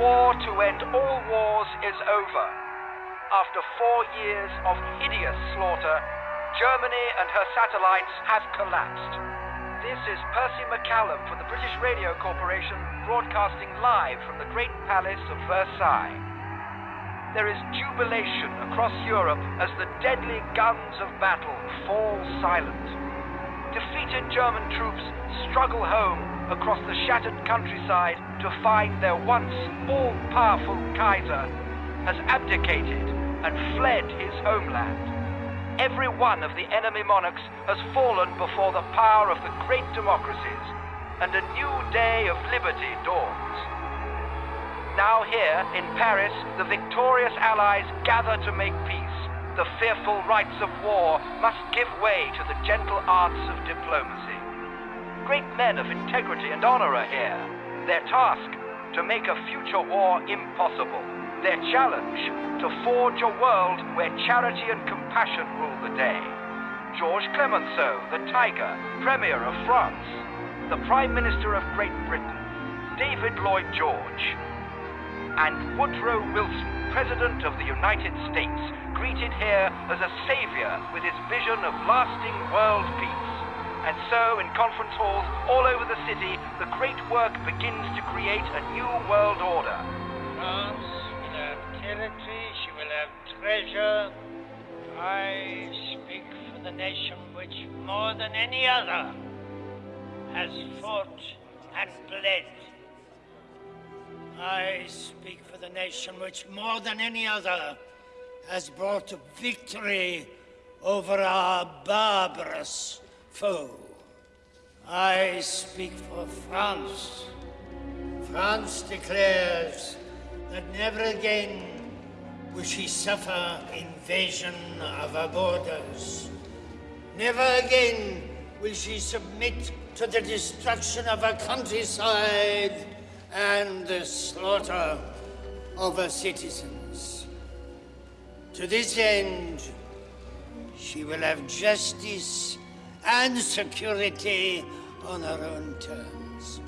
War to end all wars is over. After four years of hideous slaughter, Germany and her satellites have collapsed. This is Percy McCallum for the British Radio Corporation, broadcasting live from the Great Palace of Versailles. There is jubilation across Europe as the deadly guns of battle fall silent. Defeated German troops struggle home across the shattered countryside to find their once all-powerful Kaiser has abdicated and fled his homeland. Every one of the enemy monarchs has fallen before the power of the great democracies, and a new day of liberty dawns. Now here, in Paris, the victorious Allies gather to make peace. The fearful rites of war must give way to the gentle arts of diplomacy. Great men of integrity and honor are here. Their task, to make a future war impossible. Their challenge, to forge a world where charity and compassion rule the day. George Clemenceau, the Tiger, Premier of France. The Prime Minister of Great Britain, David Lloyd George. And Woodrow Wilson, President of the United States, greeted here as a savior with his vision of lasting world peace. And so, in conference halls all over the city, the great work begins to create a new world order. France will have territory, she will have treasure. I speak for the nation which, more than any other, has fought and bled. I speak for the nation which, more than any other, has brought victory over our barbarous foe. I speak for France. France declares that never again will she suffer invasion of her borders. Never again will she submit to the destruction of her countryside and the slaughter of her citizens. To this end, she will have justice and security on our own terms.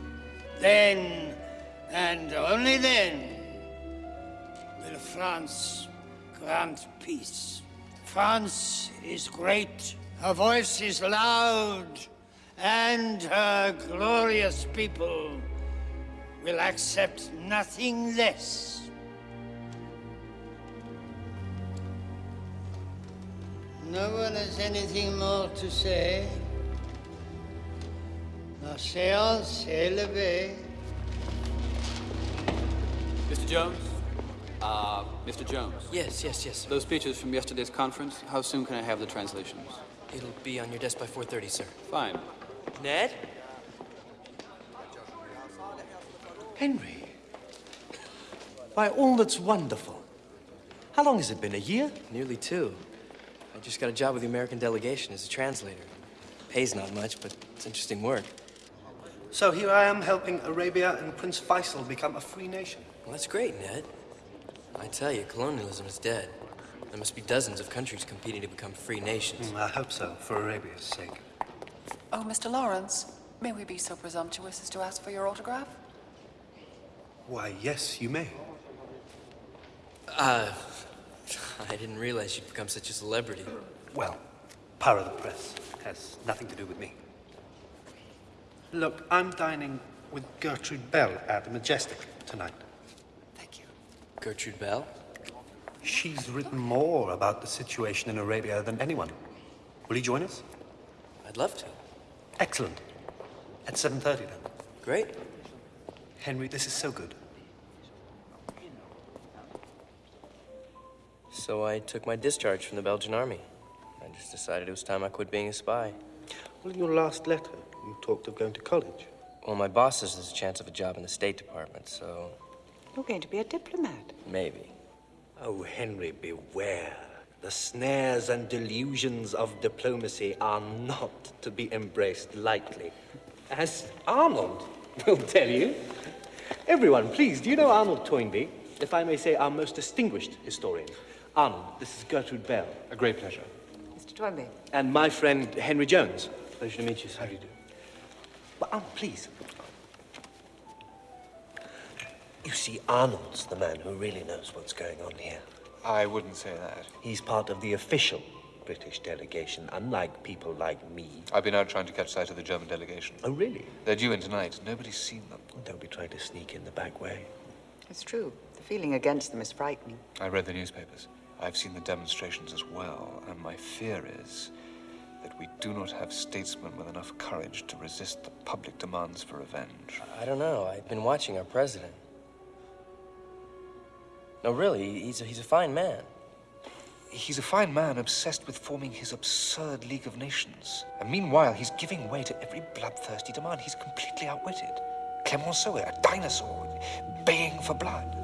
Then, and only then, will France grant peace. France is great, her voice is loud, and her glorious people will accept nothing less. No one has anything more to say. La séance est levée. Mr. Jones? Uh, Mr. Jones? Yes, yes, yes. Those speeches from yesterday's conference, how soon can I have the translations? It'll be on your desk by 4.30, sir. Fine. Ned? Henry. By all that's wonderful. How long has it been? A year? Nearly two. I just got a job with the American delegation as a translator. Pays not much, but it's interesting work. So here I am helping Arabia and Prince Faisal become a free nation. Well, that's great, Ned. I tell you, colonialism is dead. There must be dozens of countries competing to become free nations. Mm, I hope so, for Arabia's sake. Oh, Mr. Lawrence, may we be so presumptuous as to ask for your autograph? Why, yes, you may. Uh, I didn't realize you'd become such a celebrity. Well, power of the press has nothing to do with me. Look, I'm dining with Gertrude Bell at the Majestic tonight. Thank you. Gertrude Bell? She's written more about the situation in Arabia than anyone. Will you join us? I'd love to. Excellent. At 7.30 then. Great. Henry, this is so good. So I took my discharge from the Belgian army. I just decided it was time I quit being a spy. Well, in your last letter, you talked of going to college. Well, my boss says there's a chance of a job in the State Department, so You're going to be a diplomat. maybe. Oh, Henry, beware. The snares and delusions of diplomacy are not to be embraced lightly. As Arnold will tell you. Everyone, please, do you know Arnold Toynbee? If I may say, our most distinguished historian. Arnold, this is Gertrude Bell. A great pleasure. Mr. Toynbee. And my friend Henry Jones. Pleasure to meet you, sir. How do you do? But Arnold, please. You see, Arnold's the man who really knows what's going on here. I wouldn't say that. He's part of the official British delegation, unlike people like me. I've been out trying to catch sight of the German delegation. Oh, really? They're due in tonight. Nobody's seen them. Don't be trying to sneak in the back way. It's true. The feeling against them is frightening. I read the newspapers. I've seen the demonstrations as well, and my fear is that we do not have statesmen with enough courage to resist the public demands for revenge. I don't know. I've been watching our president. No, really, he's a, he's a fine man. He's a fine man obsessed with forming his absurd League of Nations. And meanwhile, he's giving way to every bloodthirsty demand. He's completely outwitted. Clemenceau, a dinosaur, baying for blood.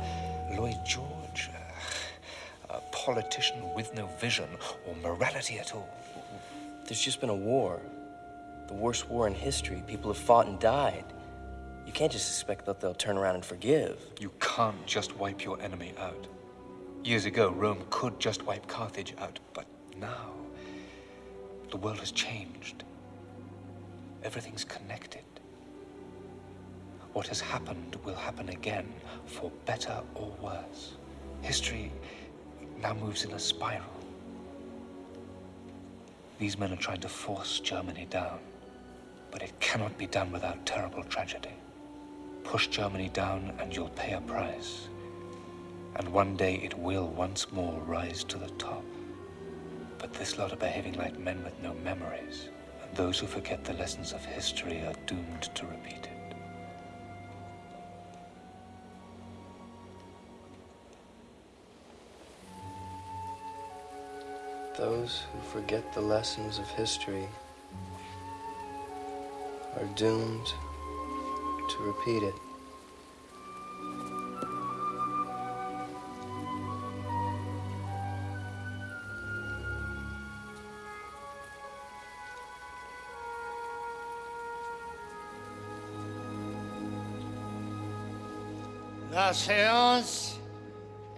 Lloyd George, politician with no vision or morality at all. There's just been a war. The worst war in history. People have fought and died. You can't just expect that they'll turn around and forgive. You can't just wipe your enemy out. Years ago, Rome could just wipe Carthage out, but now the world has changed. Everything's connected. What has happened will happen again, for better or worse. History now moves in a spiral. These men are trying to force Germany down, but it cannot be done without terrible tragedy. Push Germany down and you'll pay a price. And one day it will once more rise to the top. But this lot are behaving like men with no memories. And those who forget the lessons of history are doomed to repeat it. Those who forget the lessons of history are doomed to repeat it. La séance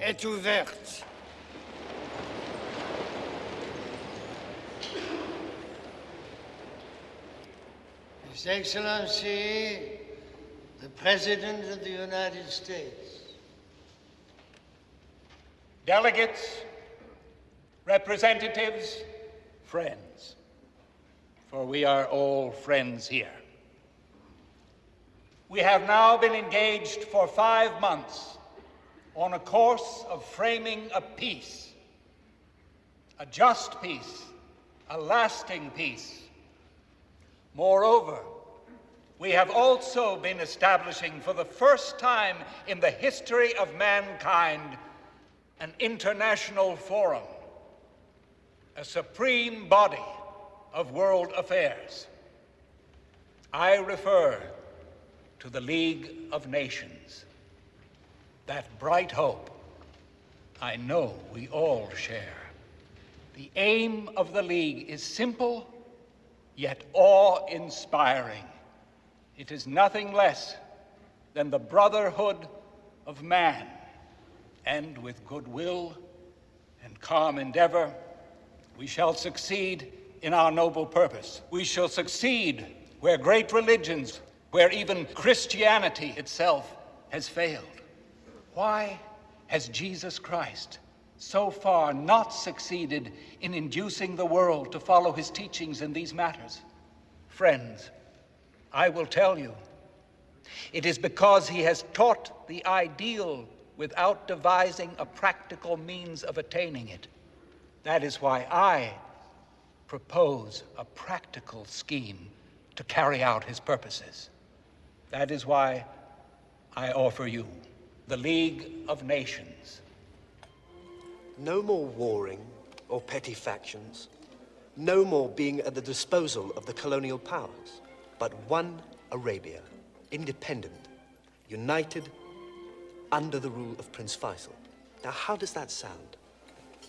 est ouverte. His Excellency, the President of the United States. Delegates, representatives, friends. For we are all friends here. We have now been engaged for five months on a course of framing a peace, a just peace, a lasting peace. Moreover, we have also been establishing for the first time in the history of mankind an international forum, a supreme body of world affairs. I refer to the League of Nations. That bright hope I know we all share. The aim of the League is simple, yet awe-inspiring. It is nothing less than the brotherhood of man. And with goodwill and calm endeavor, we shall succeed in our noble purpose. We shall succeed where great religions where even Christianity itself has failed. Why has Jesus Christ so far not succeeded in inducing the world to follow his teachings in these matters? Friends, I will tell you, it is because he has taught the ideal without devising a practical means of attaining it. That is why I propose a practical scheme to carry out his purposes. That is why I offer you the League of Nations. No more warring or petty factions. No more being at the disposal of the colonial powers. But one Arabia, independent, united, under the rule of Prince Faisal. Now, how does that sound?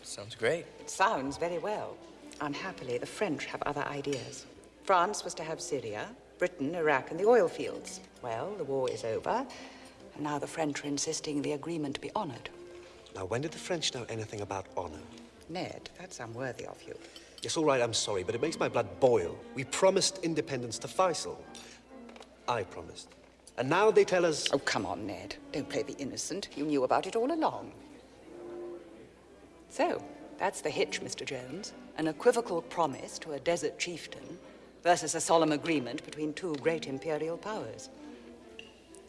Sounds great. It sounds very well. Unhappily, the French have other ideas. France was to have Syria, Britain, Iraq, and the oil fields. Well, the war is over, and now the French are insisting the agreement be honored. Now, when did the French know anything about honor? Ned, that's unworthy of you. Yes, all right, I'm sorry, but it makes my blood boil. We promised independence to Faisal. I promised. And now they tell us... Oh, come on, Ned. Don't play the innocent. You knew about it all along. So, that's the hitch, Mr. Jones. An equivocal promise to a desert chieftain versus a solemn agreement between two great imperial powers.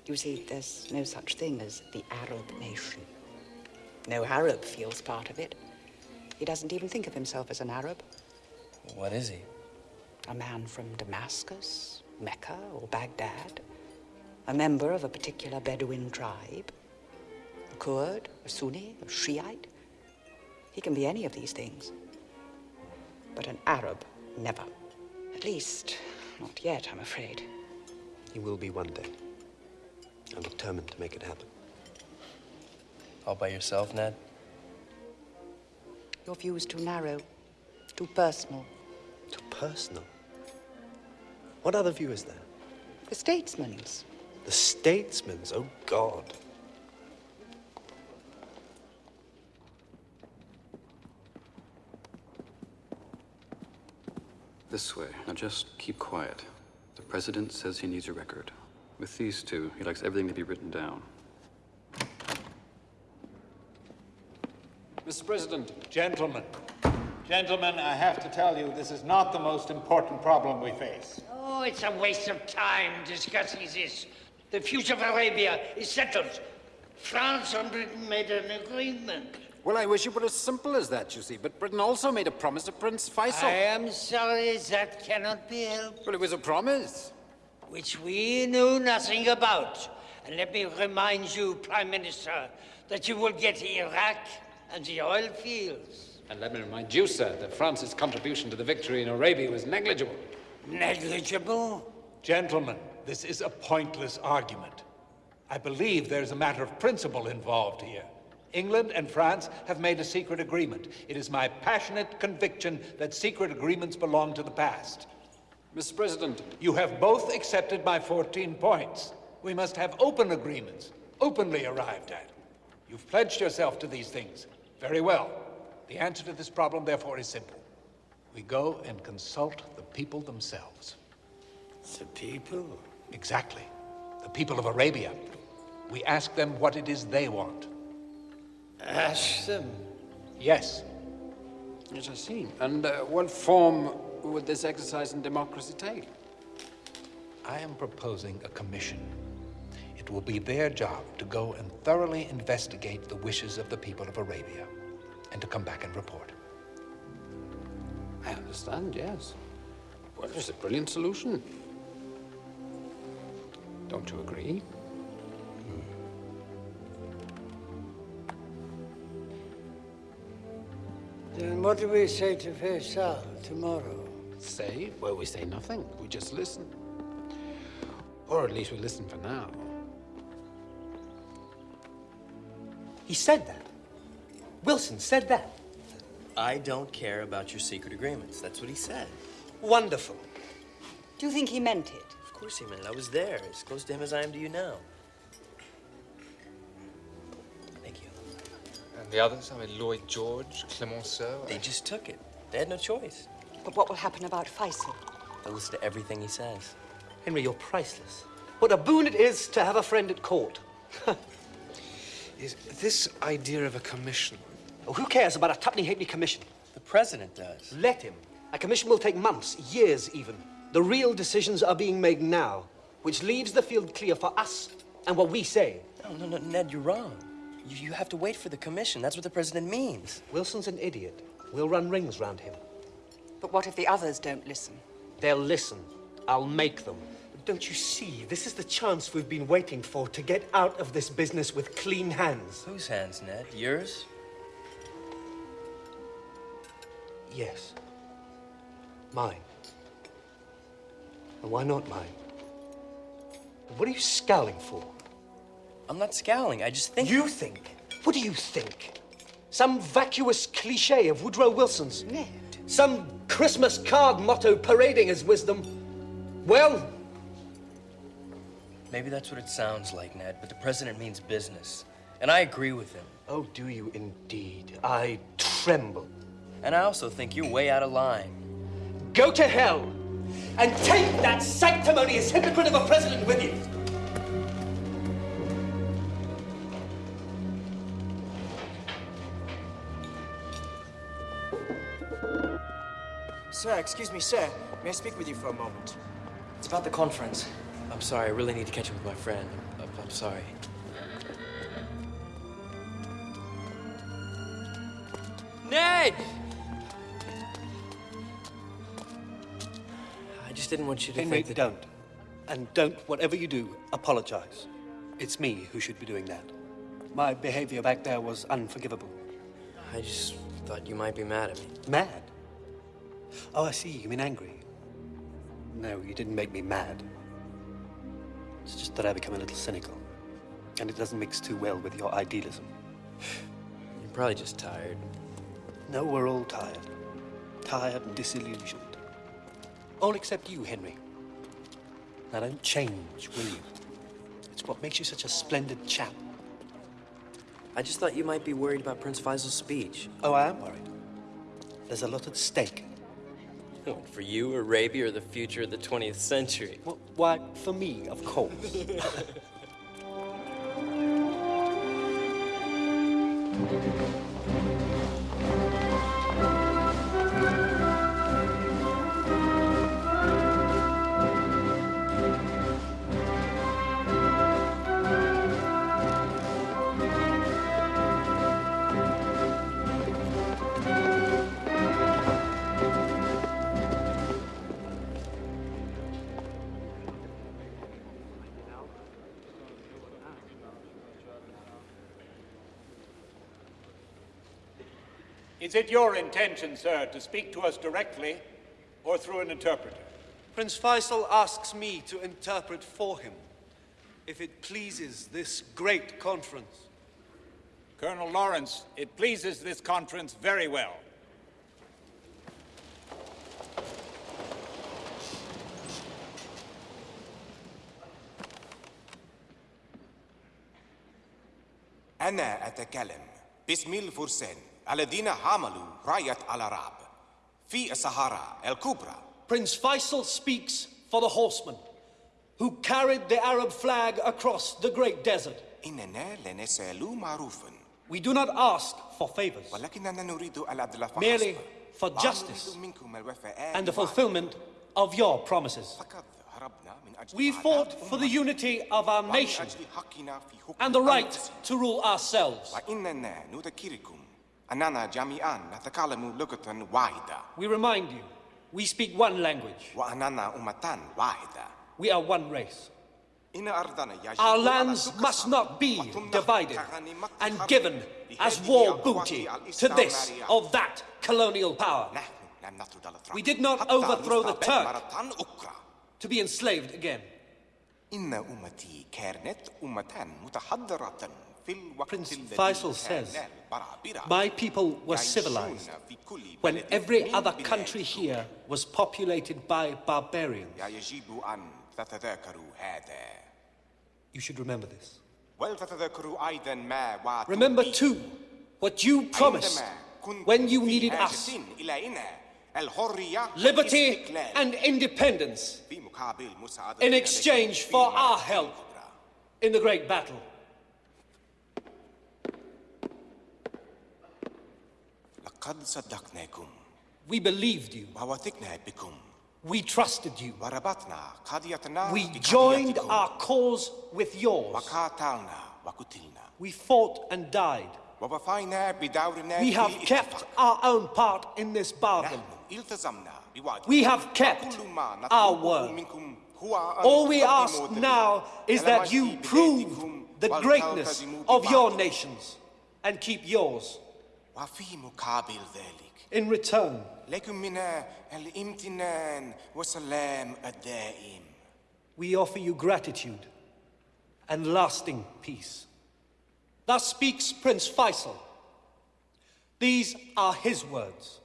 You see, there's no such thing as the Arab nation. No Arab feels part of it. He doesn't even think of himself as an Arab. What is he? A man from Damascus, Mecca, or Baghdad. A member of a particular Bedouin tribe. A Kurd, a Sunni, a Shiite. He can be any of these things. But an Arab, never. At least, not yet, I'm afraid. He will be one day. I'm determined to make it happen. All by yourself, Ned? Your view is too narrow, too personal. Too personal? What other view is there? The statesman's. The statesman's? Oh, God. This way. Now just keep quiet. The president says he needs a record. With these two, he likes everything to be written down. Mr. President. Gentlemen. Gentlemen, I have to tell you, this is not the most important problem we face. Oh, it's a waste of time discussing this. The future of Arabia is settled. France and Britain made an agreement. Well, I wish it were as simple as that, you see. But Britain also made a promise to Prince Faisal. I am sorry that cannot be helped. Well, it was a promise. Which we knew nothing about. And let me remind you, Prime Minister, that you will get Iraq and the oil fields. And let me remind you, sir, that France's contribution to the victory in Arabia was negligible. Negligible? Gentlemen, this is a pointless argument. I believe there's a matter of principle involved here. England and France have made a secret agreement. It is my passionate conviction that secret agreements belong to the past. Mr. President. You have both accepted my 14 points. We must have open agreements, openly arrived at. You've pledged yourself to these things. Very well. The answer to this problem, therefore, is simple. We go and consult the people themselves. The people? Exactly. The people of Arabia. We ask them what it is they want. Ask them? Yes. Yes, I see. And uh, what form would this exercise in democracy take? I am proposing a commission. It will be their job to go and thoroughly investigate the wishes of the people of Arabia and to come back and report. I understand, yes. Well, it's a brilliant solution. Don't you agree? Hmm. Then what do we say to Faisal tomorrow? Say? Well, we say nothing. We just listen. Or at least we listen for now. He said that. Wilson said that. I don't care about your secret agreements. That's what he said. Wonderful. Do you think he meant it? Of course he meant it. I was there, as close to him as I am to you now. Thank you. And the others? I mean, Lloyd George, Clemenceau? They just took it. They had no choice. But what will happen about Faisal? They'll listen to everything he says. Henry, you're priceless. What a boon it is to have a friend at court. Is this idea of a commission? Oh, who cares about a tuppenny halfpenny commission? The president does. Let him. A commission will take months, years even. The real decisions are being made now, which leaves the field clear for us and what we say. No, no, no, Ned, you're wrong. You, you have to wait for the commission. That's what the president means. Wilson's an idiot. We'll run rings round him. But what if the others don't listen? They'll listen. I'll make them. Don't you see? This is the chance we've been waiting for to get out of this business with clean hands. Whose hands, Ned? Yours? Yes. Mine. And why not mine? What are you scowling for? I'm not scowling. I just think. You think? What do you think? Some vacuous cliche of Woodrow Wilson's? Ned. Some Christmas card motto parading as wisdom? Well, Maybe that's what it sounds like, Ned, but the president means business. And I agree with him. Oh, do you indeed? I tremble. And I also think you're way out of line. Go to hell and take that sanctimonious hypocrite of a president with you. Sir, excuse me, sir. May I speak with you for a moment? It's about the conference. I'm sorry, I really need to catch up with my friend. I'm, I'm sorry. Ned! I just didn't want you to Henry, think that... don't. And don't, whatever you do, apologize. It's me who should be doing that. My behavior back there was unforgivable. I just thought you might be mad at me. Mad? Oh, I see. You mean angry? No, you didn't make me mad. It's just that I become a little cynical. And it doesn't mix too well with your idealism. You're probably just tired. No, we're all tired. Tired and disillusioned. All except you, Henry. Now don't change, will you? It's what makes you such a splendid chap. I just thought you might be worried about Prince Faisal's speech. Oh, I am worried. There's a lot at stake. For you, Arabia, or the future of the 20th century? Well, why, for me, of course. Is it your intention, sir, to speak to us directly or through an interpreter? Prince Faisal asks me to interpret for him, if it pleases this great conference. Colonel Lawrence, it pleases this conference very well. أنا أتكلم باسم الفرسان الذين حملوا راية العرب في الصحراء الكبرى. Prince Faisal speaks for the horsemen who carried the Arab flag across the great desert. إننا لا نسأل معروفا We do not ask for favors, ولكننا نريد العدل فحسب. merely for لا justice نريد منكم الوفاء and the بوعد. fulfillment of your promises. فقد هربنا من أجل We عدالة fought for the أمة unity of our ومن nation أجل حقنا في حكم and the right أنفسنا. to rule ourselves. وإننا نذكركم أننا جميعا نتكلم لغة واحدة We remind you, we speak one language. وأننا أمة واحدة We are one race. إن أرضنا يجب Our أن lands تقسم must not be وتمنح divided كغنيمة and حرب given as لهذه war القوات booty to this الاستعمارية. or that colonial power. نحن لم نطرد الأتراك We did not حتى overthrow the نستعبد Turk مرة أخرى to be enslaved again. إن أمتي كانت أمة متحضرة في الوقت Prince Faisal says, my people were civilized when every other country here was populated by barbarians. You should remember this. Remember too what you promised when you needed us. Liberty and independence in exchange for our help in the great battle. لقد صدقناكم We believed you. ووثقنا بكم We trusted you. وربطنا قضيتنا We بقضيتكم. joined our cause with yours. وقاتلنا وقتلنا We fought and died. ووفينا بدورنا We في have الاتفاق. kept our own part in this bargain. نحن التزمنا بوعدنا We have kept وكل ما our نطلبه word. منكم هو أن All we تقدموا ask دليل now is على that you مجد prove بلادكم the greatness وتلتزموا of your بوعدكم. nations and keep yours. وفي مقابل ذلك In return, لكم من الامتنان والسلام الدائم we offer you gratitude and lasting peace. Thus speaks Prince Faisal. These are his words.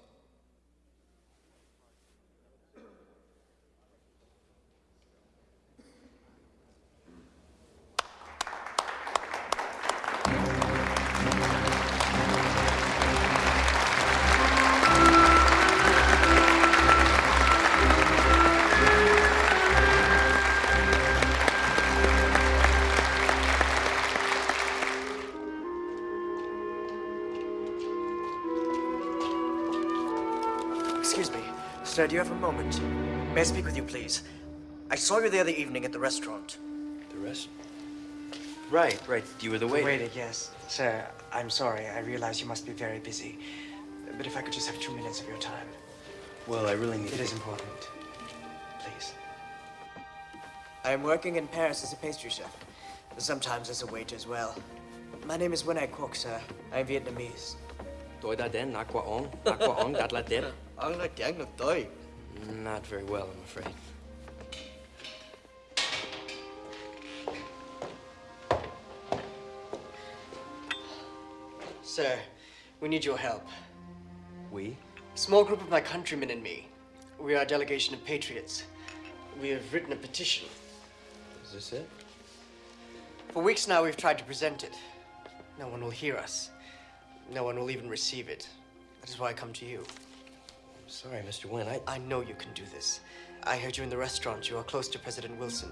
Sir, do you have a moment? May I speak with you, please? I saw you the other evening at the restaurant. The rest? Right, right. You were the waiter. Waiter, yes. Sir, I'm sorry. I realize you must be very busy. But if I could just have two minutes of your time. Well, I really need It to... is important. Please. I am working in Paris as a pastry chef. Sometimes as a waiter as well. My name is Nguyen Ai Quoc, sir. I'm Vietnamese. Tôi đã đến nạc quả ong, nạc quả ong đặt là đẹp. Ông nói tiếng được tôi. Not very well, I'm afraid. Sir, we need your help. We? Small group of my countrymen and me. We are a delegation of patriots. We have written a petition. Is this it? For weeks now, we've tried to present it. No one will hear us. No one will even receive it. That is why I come to you. I'm sorry, Mr. Wynn. I... I know you can do this. I heard you in the restaurant. You are close to President Wilson.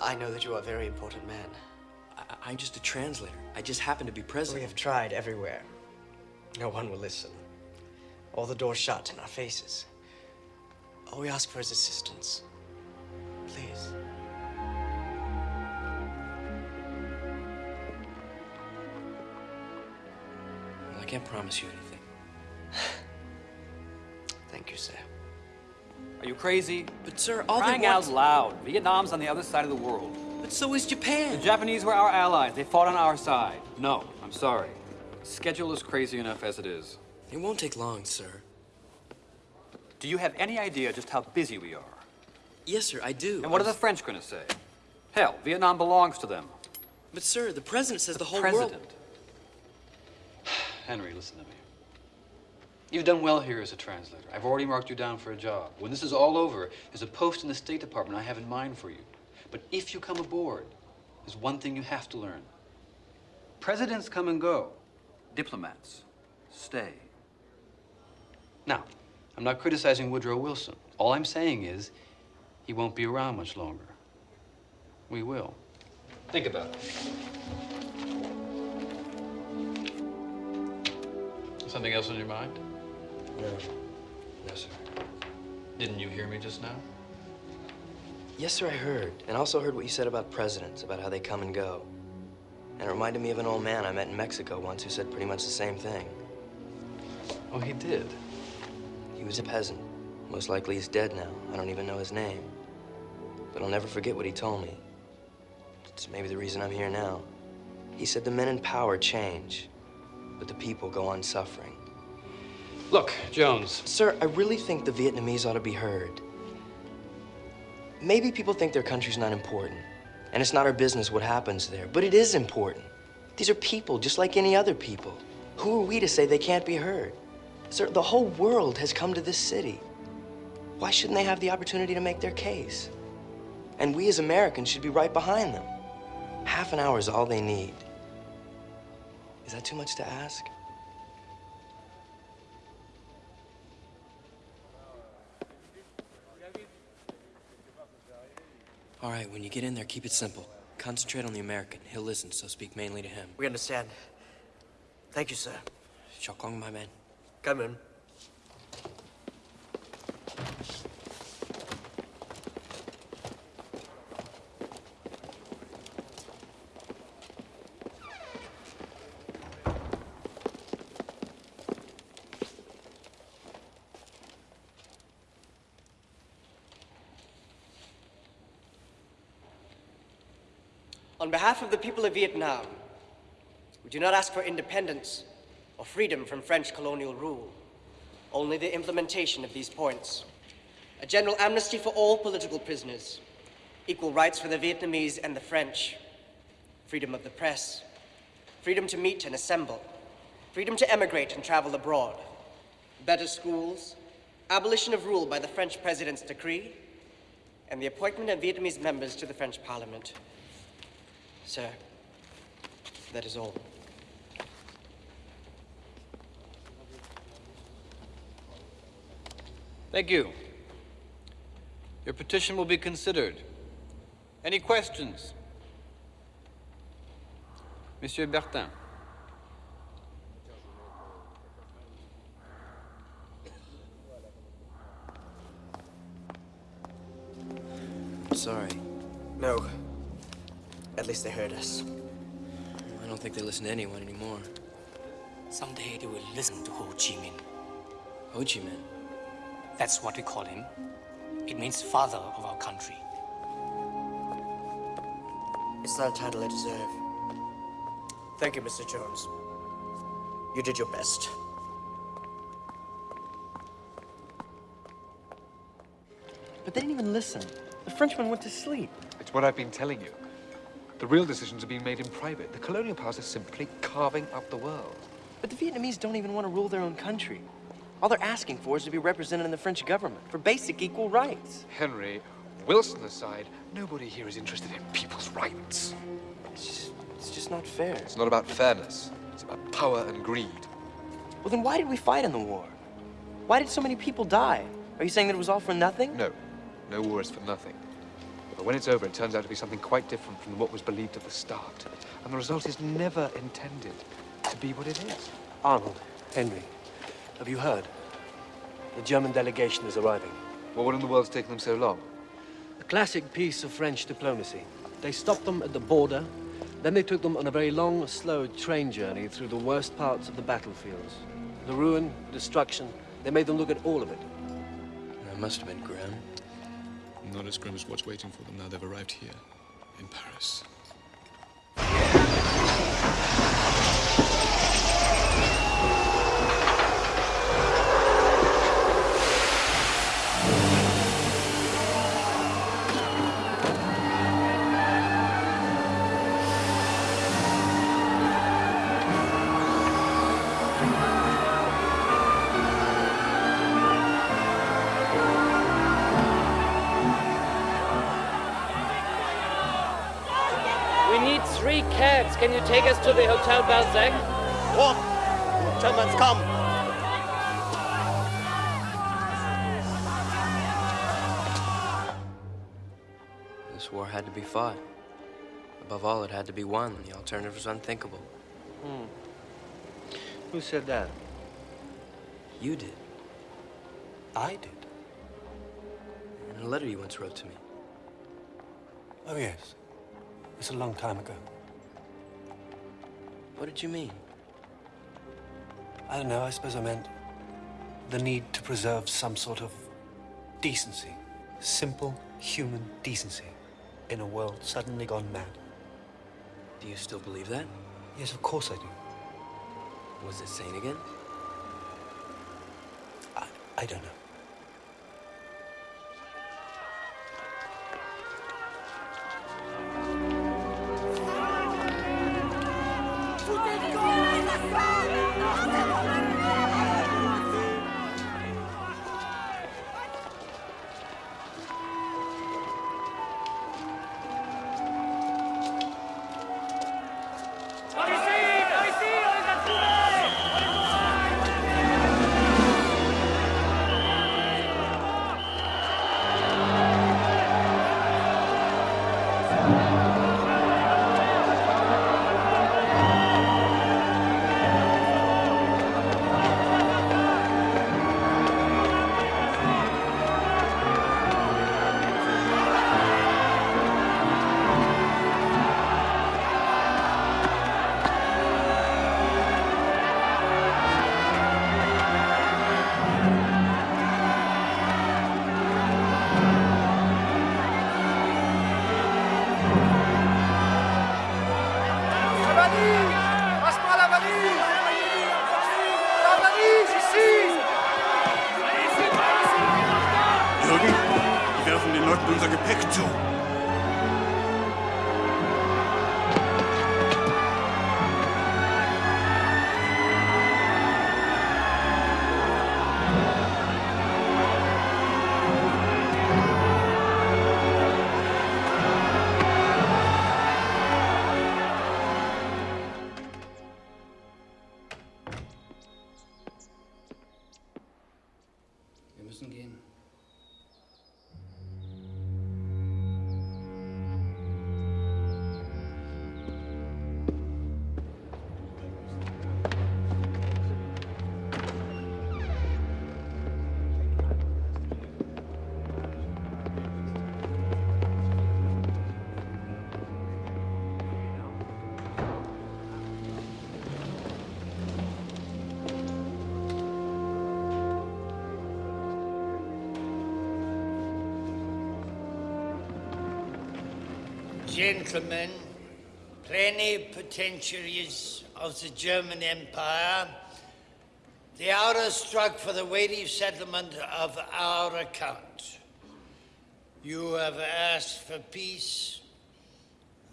I know that you are a very important man. I, I'm just a translator. I just happen to be president. We have tried everywhere. No one will listen. All the doors shut in our faces. All we ask for is assistance. Please. Well, I can't promise you anything. You, sir. Are you crazy? But, sir, all they Crying want- out loud. Vietnam's on the other side of the world. But so is Japan. The Japanese were our allies. They fought on our side. No, I'm sorry. Schedule is crazy enough as it is. It won't take long, sir. Do you have any idea just how busy we are? Yes, sir, I do. And what are the French going to say? Hell, Vietnam belongs to them. But, sir, the president says the, whole President. world... Henry, listen to me. You've done well here as a translator. I've already marked you down for a job. When this is all over, there's a post in the State Department I have in mind for you. But if you come aboard, there's one thing you have to learn. Presidents come and go. Diplomats stay. Now, I'm not criticizing Woodrow Wilson. All I'm saying is he won't be around much longer. We will. Think about it. Something else on your mind? No. No, sir. Didn't you hear me just now? Yes, sir, I heard. And also heard what you said about presidents, about how they come and go. And it reminded me of an old man I met in Mexico once who said pretty much the same thing. Oh, he did? He was a peasant. Most likely he's dead now. I don't even know his name. But I'll never forget what he told me. It's maybe the reason I'm here now. He said the men in power change, but the people go on suffering. Look, Jones. Sir, I really think the Vietnamese ought to be heard. Maybe people think their country's not important, and it's not our business what happens there, but it is important. These are people just like any other people. Who are we to say they can't be heard? Sir, the whole world has come to this city. Why shouldn't they have the opportunity to make their case? And we as Americans should be right behind them. Half an hour is all they need. Is that too much to ask? All right, when you get in there, keep it simple. Concentrate on the American. He'll listen, so speak mainly to him. We understand. Thank you, sir. Chào con, my man. Come in. On behalf of the people of Vietnam, we do not ask for independence or freedom from French colonial rule, only the implementation of these points. A general amnesty for all political prisoners, equal rights for the Vietnamese and the French, freedom of the press, freedom to meet and assemble, freedom to emigrate and travel abroad, better schools, abolition of rule by the French president's decree, and the appointment of Vietnamese members to the French parliament. Sir, that is all. Thank you. Your petition will be considered. Any questions? Monsieur Bertin. I'm sorry. No, at least they heard us. I don't think they listen to anyone anymore. Someday they will listen to Ho Chi Minh. Ho Chi Minh? That's what we call him. It means father of our country. It's not a title I deserve. Thank you, Mr. Jones. You did your best. But they didn't even listen. The Frenchman went to sleep. It's what I've been telling you. The real decisions are being made in private. The colonial powers are simply carving up the world. But the Vietnamese don't even want to rule their own country. All they're asking for is to be represented in the French government for basic equal rights. Henry, Wilson aside, nobody here is interested in people's rights. It's just, it's just not fair. It's not about fairness. It's about power and greed. Well, then why did we fight in the war? Why did so many people die? Are you saying that it was all for nothing? No. No war is for nothing. But when it's over, it turns out to be something quite different from what was believed at the start. And the result is never intended to be what it is. Arnold, Henry, have you heard? The German delegation is arriving. Well, what in the world's taken them so long? A classic piece of French diplomacy. They stopped them at the border, then they took them on a very long, slow train journey through the worst parts of the battlefields. The ruin, destruction, they made them look at all of it. That must have been grim. Not as grim as what's waiting for them now they've arrived here, in Paris. Three. Can you take us to the Hotel Balzac? What? Germans come! This war had to be fought. Above all, it had to be won. The alternative was unthinkable. Hmm. Who said that? You did. I did. In a letter you once wrote to me. Oh, yes. It's a long time ago. What did you mean? I don't know. I suppose I meant the need to preserve some sort of decency. Simple human decency in a world suddenly gone mad. Do you still believe that? Yes, of course I do. Was it sane again? I, I don't know. Gentlemen, plenipotentiaries of the German Empire, the hour struck for the weighty settlement of our account. You have asked for peace.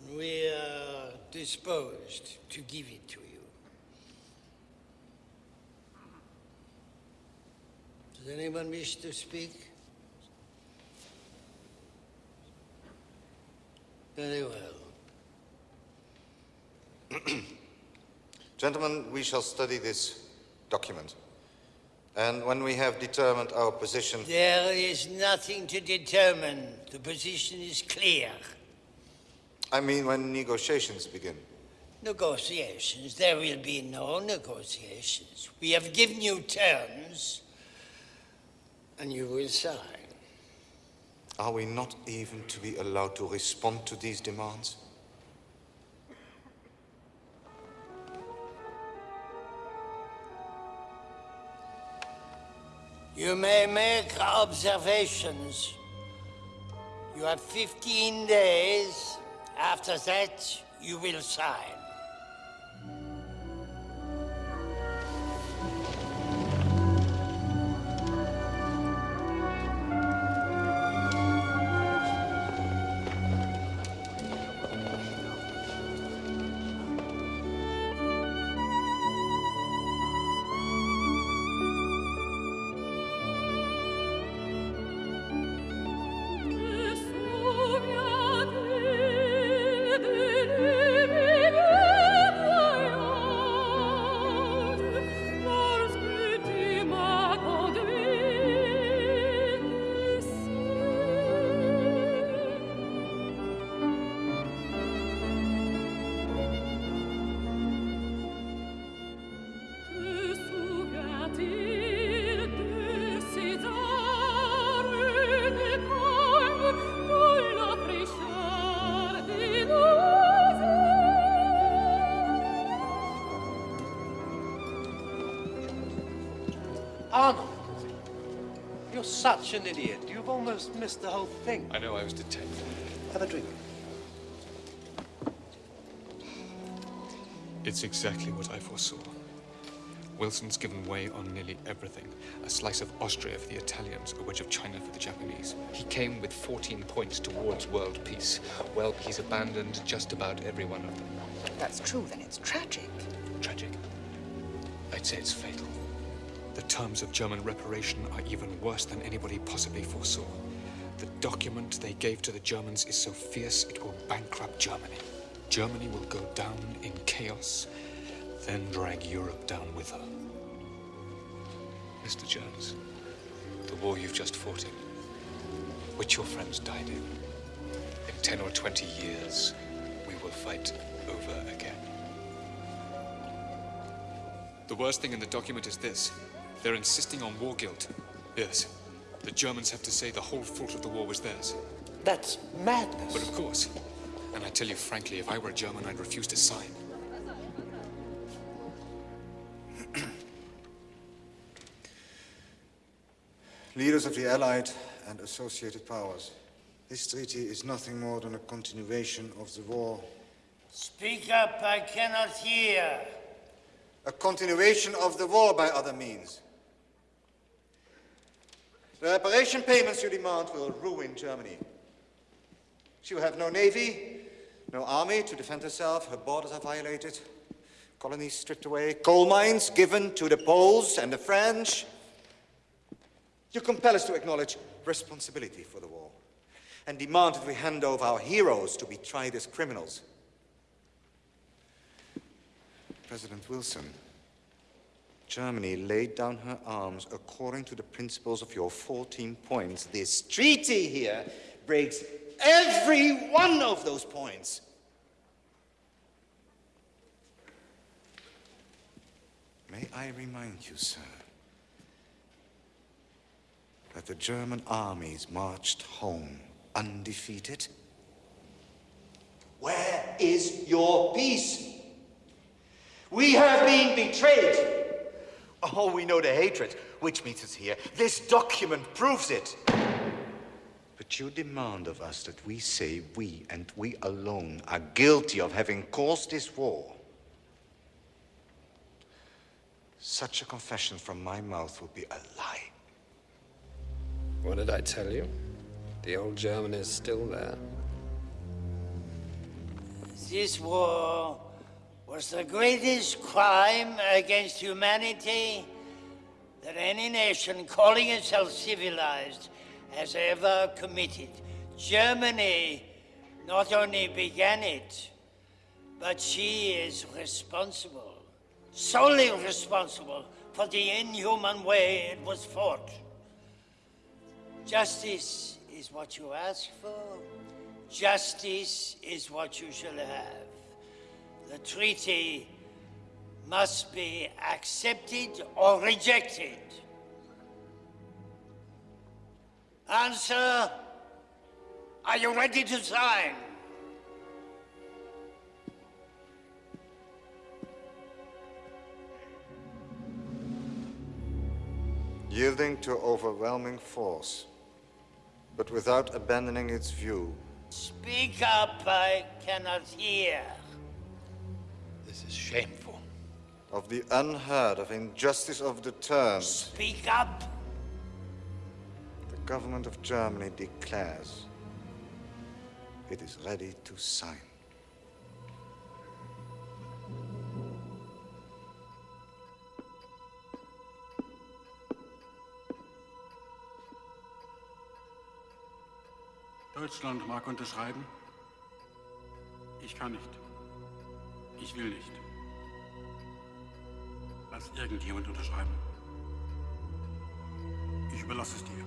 And we are disposed to give it to you. Does anyone wish to speak? Very well. Gentlemen, we shall study this document. And when we have determined our position... There is nothing to determine. The position is clear. I mean, when negotiations begin. Negotiations? There will be no negotiations. We have given you terms, and you will sign. Are we not even to be allowed to respond to these demands? You may make observations. You have 15 days. After that, you will sign. Such an idiot. You've almost missed the whole thing. I know I was detained. Have a drink. It's exactly what I foresaw. Wilson's given way on nearly everything. A slice of Austria for the Italians, a wedge of China for the Japanese. He came with 14 points towards world peace. Well, he's abandoned just about every one of them. That's true, then it's tragic. Tragic. I'd say it's fatal. The terms of German reparation are even worse than anybody possibly foresaw. The document they gave to the Germans is so fierce it will bankrupt Germany. Germany will go down in chaos, then drag Europe down with her. Mr. Jones, the war you've just fought in, which your friends died in, in 10 or 20 years, we will fight over again. The worst thing in the document is this. They're insisting on war guilt. Yes. The Germans have to say the whole fault of the war was theirs. That's madness. But of course. And I tell you frankly, if I were a German, I'd refuse to sign. Leaders of the Allied and associated powers, this treaty is nothing more than a continuation of the war. Speak up, I cannot hear. A continuation of the war by other means. The reparation payments you demand will ruin Germany. She will have no navy, no army to defend herself, her borders are violated, colonies stripped away, coal mines given to the Poles and the French. You compel us to acknowledge responsibility for the war and demand that we hand over our heroes to be tried as criminals. President Wilson, Germany laid down her arms according to the principles of your 14 points. This treaty here breaks every one of those points. May I remind you, sir, that the German armies marched home undefeated? Where is your peace? We have been betrayed. Oh, we know the hatred which meets us here. This document proves it. But you demand of us that we say we and we alone are guilty of having caused this war. Such a confession from my mouth would be a lie. What did I tell you? The old German is still there. This war was the greatest crime against humanity that any nation calling itself civilized has ever committed. Germany not only began it, but she is responsible, solely responsible for the inhuman way it was fought. Justice is what you ask for. Justice is what you shall have. The treaty must be accepted or rejected. Answer. Are you ready to sign? Yielding to overwhelming force, but without abandoning its view. Speak up, I cannot hear. This is shameful. Of the unheard of injustice of the terms. Speak up. The government of Germany declares it is ready to sign. Deutschland mag unterschreiben. Ich kann nicht. Ich will nicht. Lass irgendjemand unterschreiben. Ich überlasse es dir.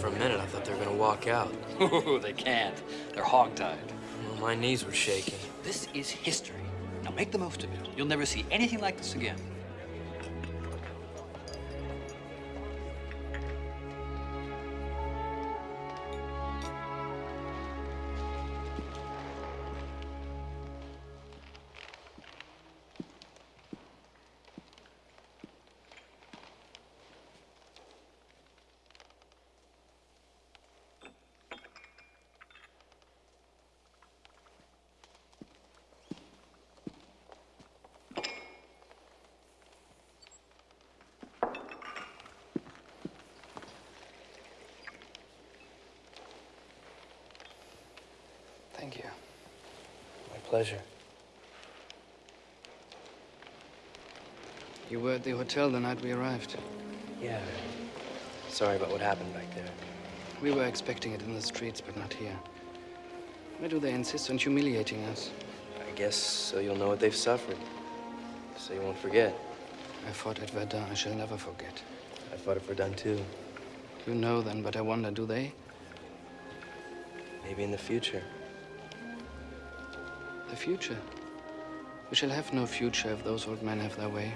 For a minute, I thought they were gonna walk out. they can't. They're hogtied. Well, my knees were shaking. This is history. Now make the most of it. You'll never see anything like this again. At the hotel the night we arrived. Yeah. Sorry about what happened back there. We were expecting it in the streets, but not here. Why do they insist on humiliating us? I guess so you'll know what they've suffered. So you won't forget. I fought at Verdun. I shall never forget. I fought at Verdun too. You know then, but I wonder, do they? Maybe in the future. The future? We shall have no future if those old men have their way.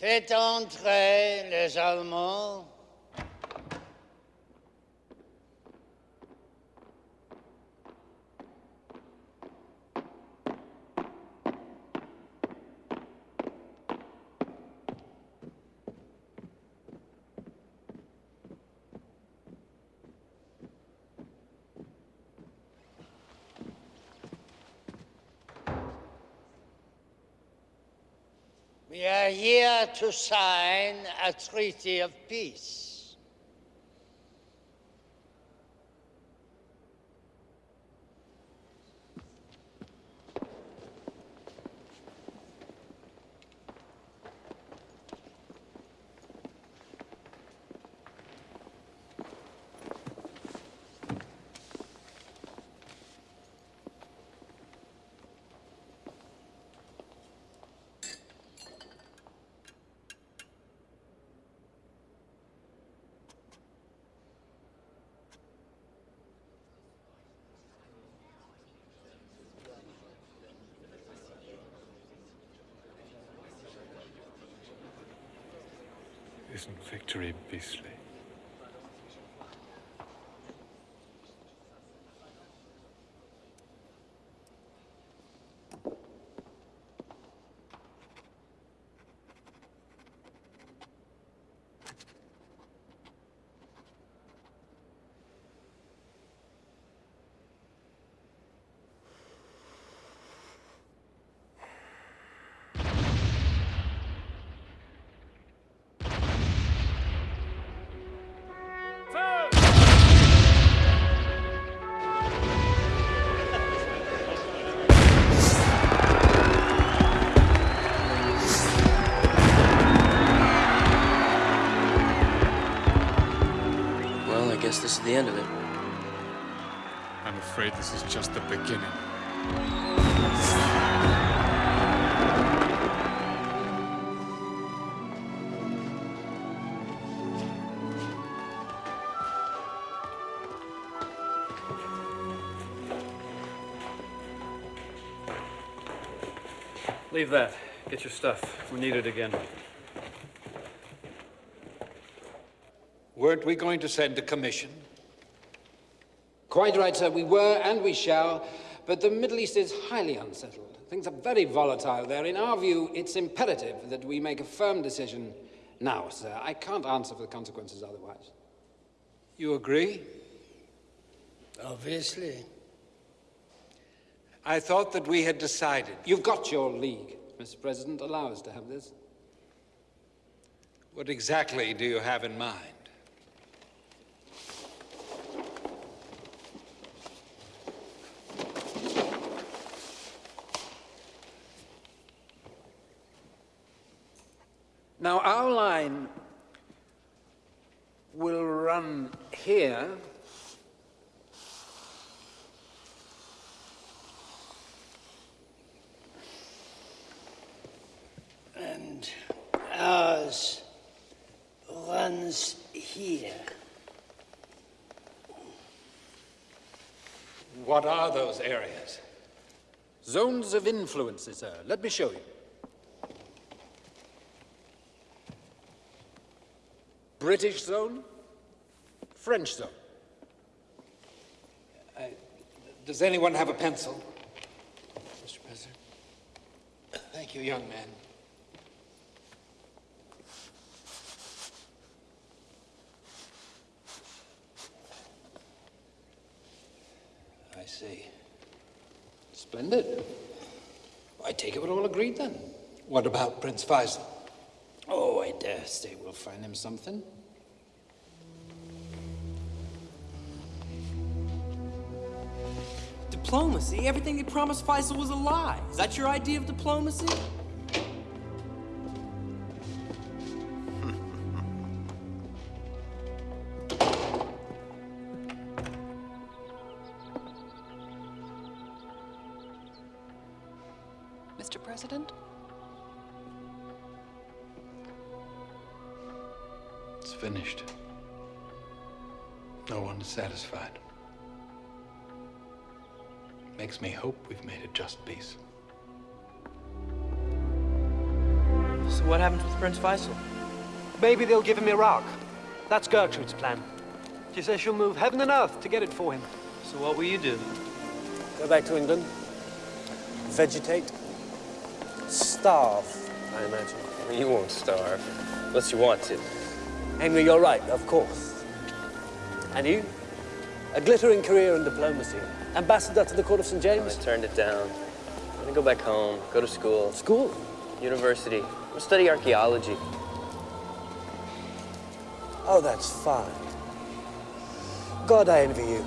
Faites entrer les Allemands. To sign a treaty of peace. Is the end of it. I'm afraid this is just the beginning. Leave that. Get your stuff. We need it again. Weren't we going to send a commission? Quite right, sir. We were and we shall. But the Middle East is highly unsettled. Things are very volatile there. In our view, it's imperative that we make a firm decision now, sir. I can't answer for the consequences otherwise. You agree? Obviously. I thought that we had decided. You've got your league, Mr. President. Allow us to have this. What exactly do you have in mind? Now, our line will run here. And ours runs here. What are those areas? Zones of influence, sir. Let me show you. British zone, French zone. Uh, does anyone have a pencil? Mr. President. Thank you, young man. I see. Splendid. I take it we're all agreed then. What about Prince Faisal? Oh, I dare say we'll find him something. Diplomacy? Everything they promised Faisal was a lie. Is that your idea of diplomacy? Maybe they'll give him Iraq. That's Gertrude's plan. She says she'll move heaven and earth to get it for him. So what will you do? Go back to England. Vegetate. Starve, I imagine. You won't starve, unless you want to. Henry, you're right, of course. And you? A glittering career in diplomacy. Ambassador to the court of St. James? I turned it down. I'm gonna go back home, go to school. School? University. I'll study archaeology. Oh, that's fine. God, I envy you.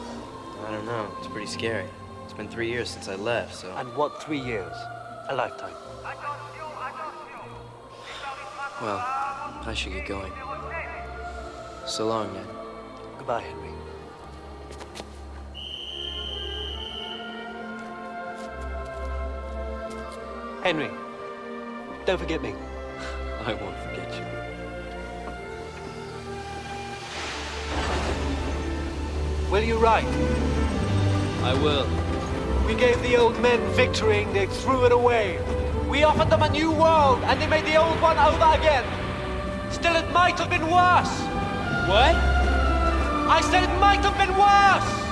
I don't know. It's pretty scary. It's been three years since I left, so. And what three years? A lifetime. Well, I should get going. So long, Ned. Goodbye, Henry. Henry, don't forget me. I won't forget you. Will you write? I will. We gave the old men victory and they threw it away. We offered them a new world and they made the old one over again. Still, it might have been worse. What? I said it might have been worse.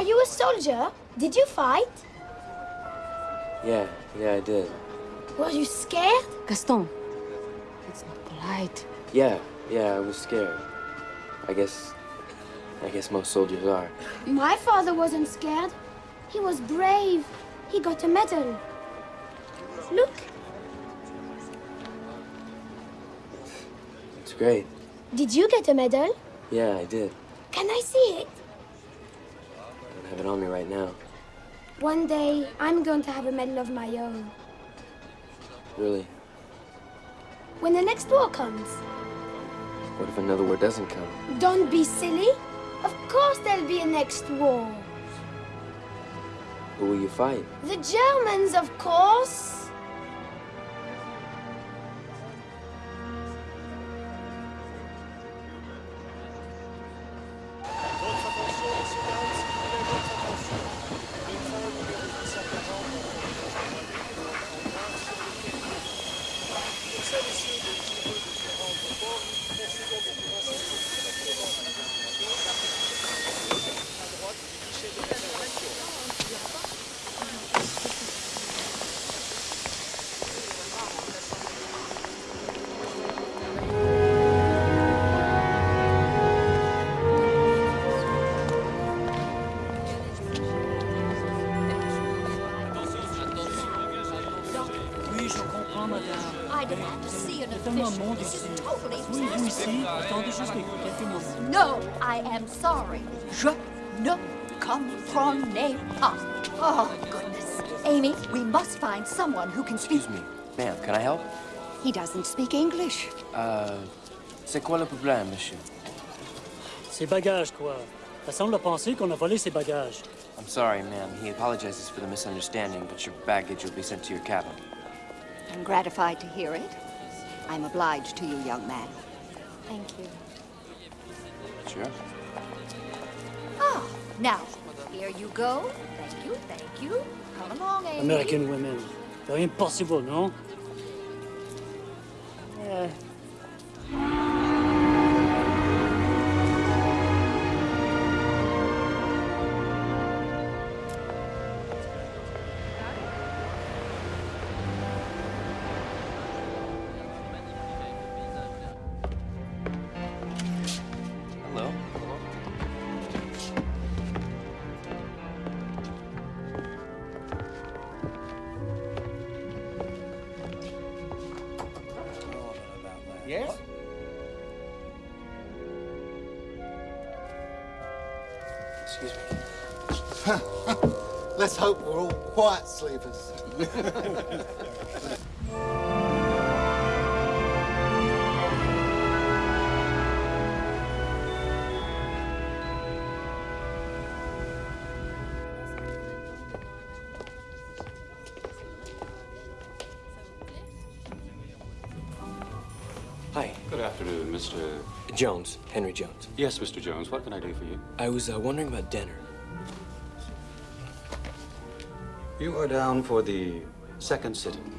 Were you a soldier? Did you fight? Yeah, yeah, I did. Were you scared? Gaston, it's not polite. Yeah, yeah, I was scared. I guess. I guess most soldiers are. My father wasn't scared. He was brave. He got a medal. Look, It's great. did you get a medal? Yeah, I did. Can I see it? I have it on me right now. One day, I'm going to have a medal of my own. Really. When the next war comes. What if another war doesn't come? Don't be silly. Of course there'll be a next war. Who will you fight? The Germans, of course. Sorry. Je ne comprenais pas. Oh, goodness. Amy, we must find someone who can speak. Excuse me, ma'am, can I help? He doesn't speak English. Uh, c'est quoi le problème, monsieur? Ses bagages, quoi. Ça semble penser qu'on a volé ses bagages. I'm sorry, ma'am. He apologizes for the misunderstanding, but your baggage will be sent to your cabin. I'm gratified to hear it. I'm obliged to you, young man. Thank you. Sure. Now, here you go. Thank you, thank you. Come along, Amy. American women. C'est impossible, no? Uh, sleepers. Hi. Good afternoon, Mr. Jones, Henry Jones. Yes, Mr. Jones. What can I do for you? I was uh, wondering about dinner. You are down for the second sitting.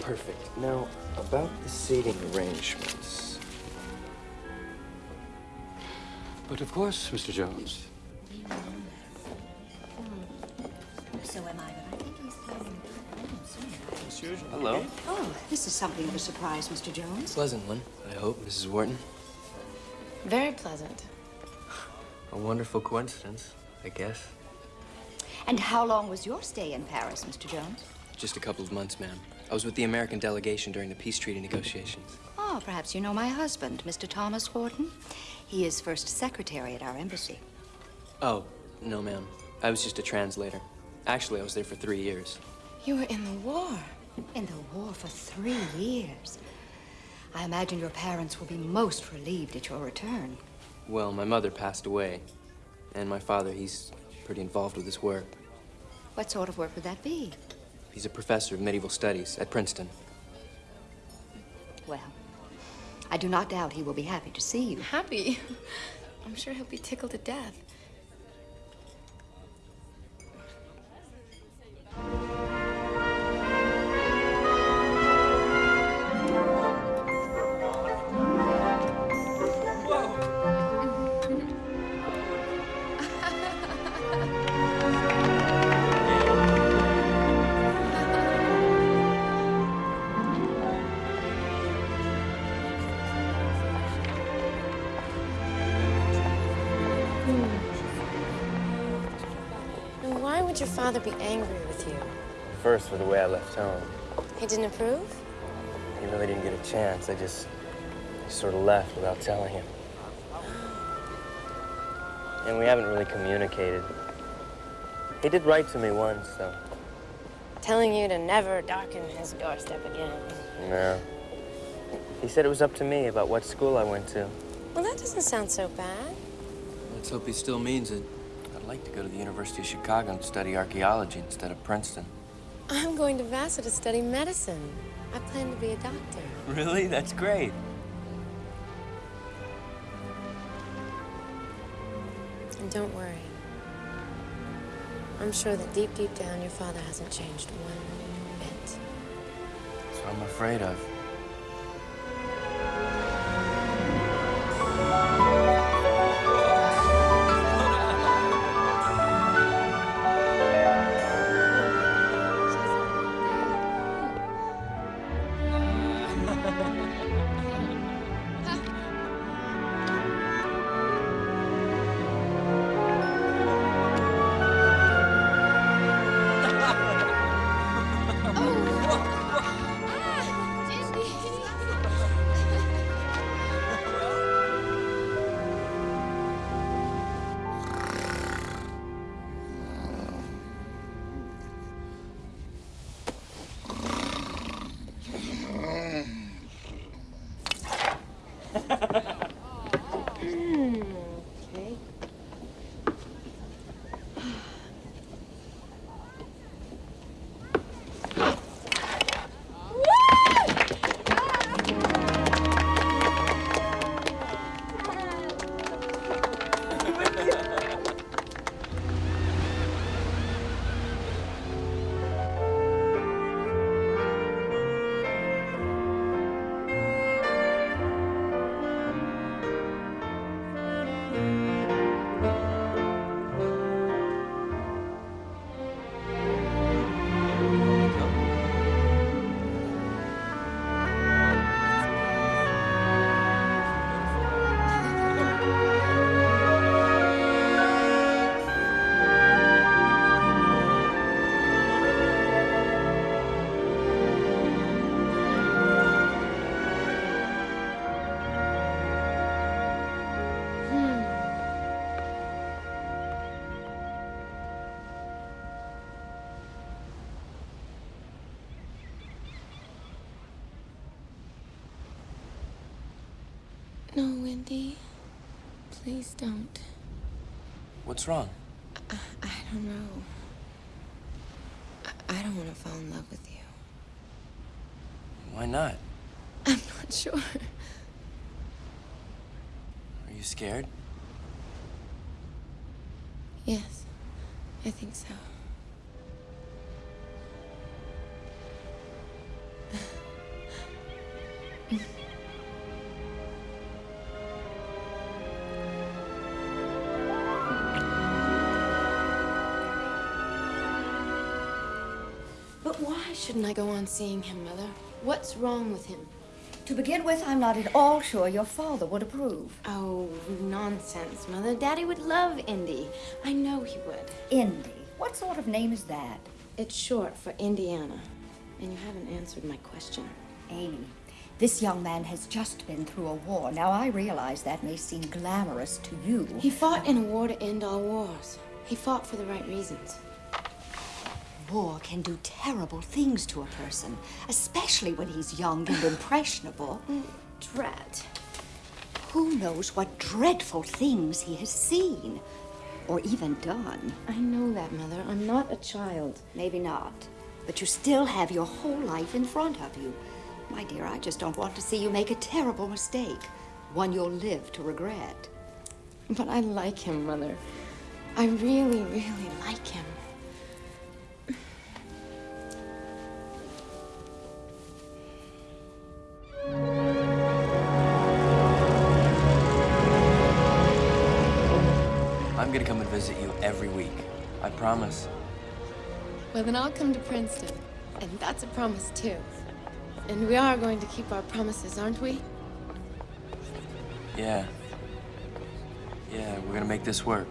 Perfect. Now, about the seating arrangements. But of course, Mr. Jones. So am I, but I think he's Hello. Oh, this is something of a surprise, Mr. Jones. Pleasant one, I hope, Mrs. Wharton. Very pleasant. A wonderful coincidence, I guess. And how long was your stay in Paris, Mr. Jones? Just a couple of months, ma'am. I was with the American delegation during the peace treaty negotiations. Oh, perhaps you know my husband, Mr. Thomas Wharton. He is first secretary at our embassy. Oh, no, ma'am. I was just a translator. Actually, I was there for three years. You were in the war? In the war for three years. I imagine your parents will be most relieved at your return. Well, my mother passed away, and my father, he's pretty involved with his work. What sort of work would that be? He's a professor of medieval studies at Princeton. Well, I do not doubt he will be happy to see you. Happy? I'm sure he'll be tickled to death. Father be angry with you? First, for the way I left home. He didn't approve? He really didn't get a chance. I just sort of left without telling him. And we haven't really communicated. He did write to me once, though. Telling you to never darken his doorstep again. No. He said it was up to me about what school I went to. Well, that doesn't sound so bad. Let's hope he still means it. I'd like to go to the University of Chicago and study archaeology instead of Princeton. I'm going to Vassar to study medicine. I plan to be a doctor. Really? That's great. And don't worry. I'm sure that deep, deep down, your father hasn't changed one bit. That's what I'm afraid of. No, Wendy. Please don't. What's wrong? I, I don't know. I, I don't want to fall in love with you. Why not? I'm not sure. Are you scared? Yes, I think so. Shouldn't I go on seeing him, Mother? What's wrong with him? To begin with, I'm not at all sure your father would approve. Oh, nonsense, Mother. Daddy would love Indy. I know he would. Indy. What sort of name is that? It's short for Indiana. And you haven't answered my question. Amy, this young man has just been through a war. Now, I realize that may seem glamorous to you. He fought in a war to end all wars. He fought for the right reasons. War can do terrible things to a person, especially when he's young and impressionable. Mm, dread. Who knows what dreadful things he has seen or even done? I know that, Mother. I'm not a child. Maybe not. But you still have your whole life in front of you. My dear, I just don't want to see you make a terrible mistake. One you'll live to regret. But I like him, Mother. I really, really like him. Visit you every week. I promise. Well, then I'll come to Princeton. And that's a promise, too. And we are going to keep our promises, aren't we? Yeah. Yeah, we're gonna make this work.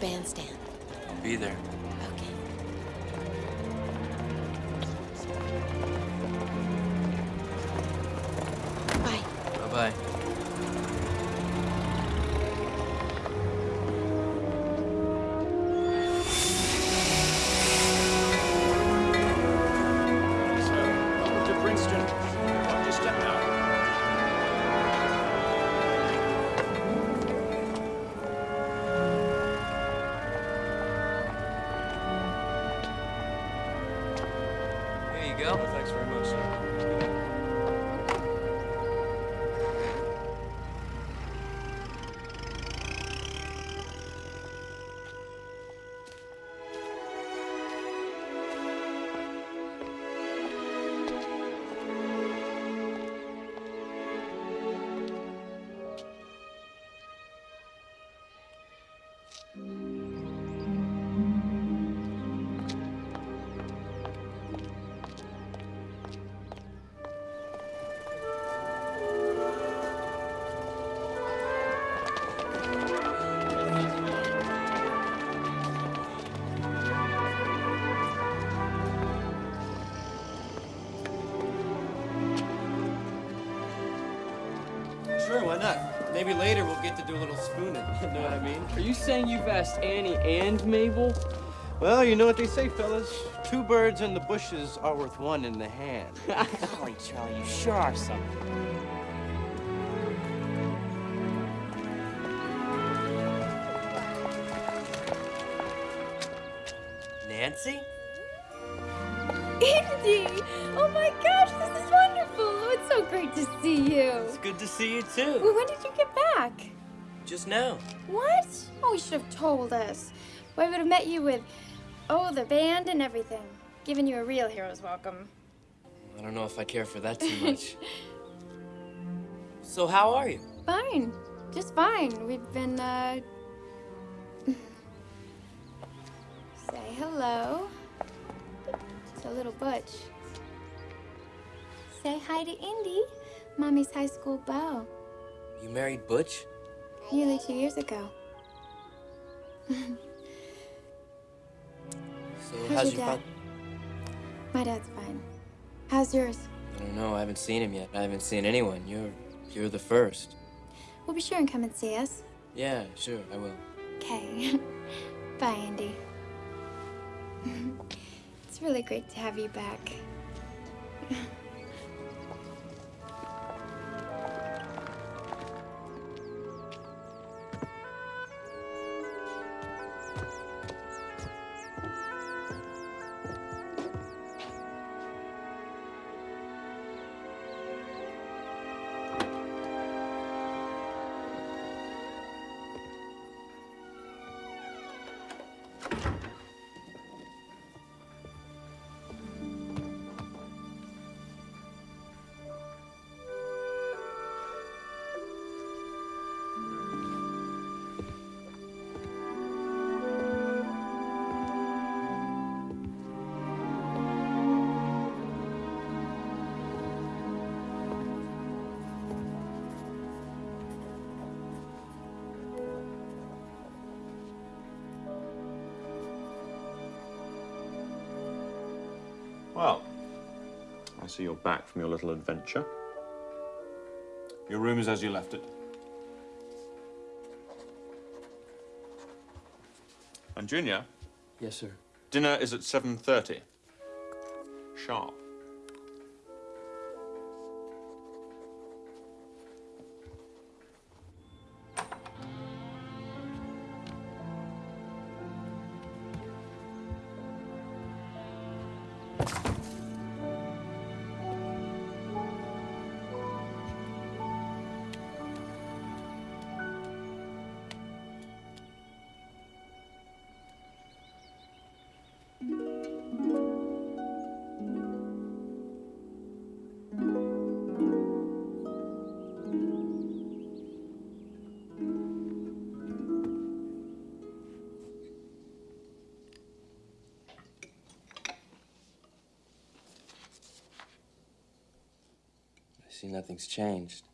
Bandstand. I'll be there. Sure, why not? Maybe later we'll get to do a little spooning. You know what I mean? Are you saying you've asked Annie and Mabel? Well, you know what they say, fellas. Two birds in the bushes are worth one in the hand. Golly, Charlie, you sure are something. Just now. What? Oh, you should have told us. We would have met you with, oh, the band and everything. Giving you a real hero's welcome. I don't know if I care for that too much. so how are you? Fine. Just fine. We've been, uh. Say hello. It's a little Butch. Say hi to Indy, Mommy's high school beau. You married Butch? Nearly two years ago. So How's how's your dad? My dad's fine. How's yours? I don't know. I haven't seen him yet. I haven't seen anyone. You're you're the first. We'll be sure and come and see us. Yeah, sure, I will. Okay. Bye, Andy. it's really great to have you back. I you're back from your little adventure. Your room is as you left it. And Junior, Yes, sir. dinner is at 7.30. Sharp. Nothing's changed.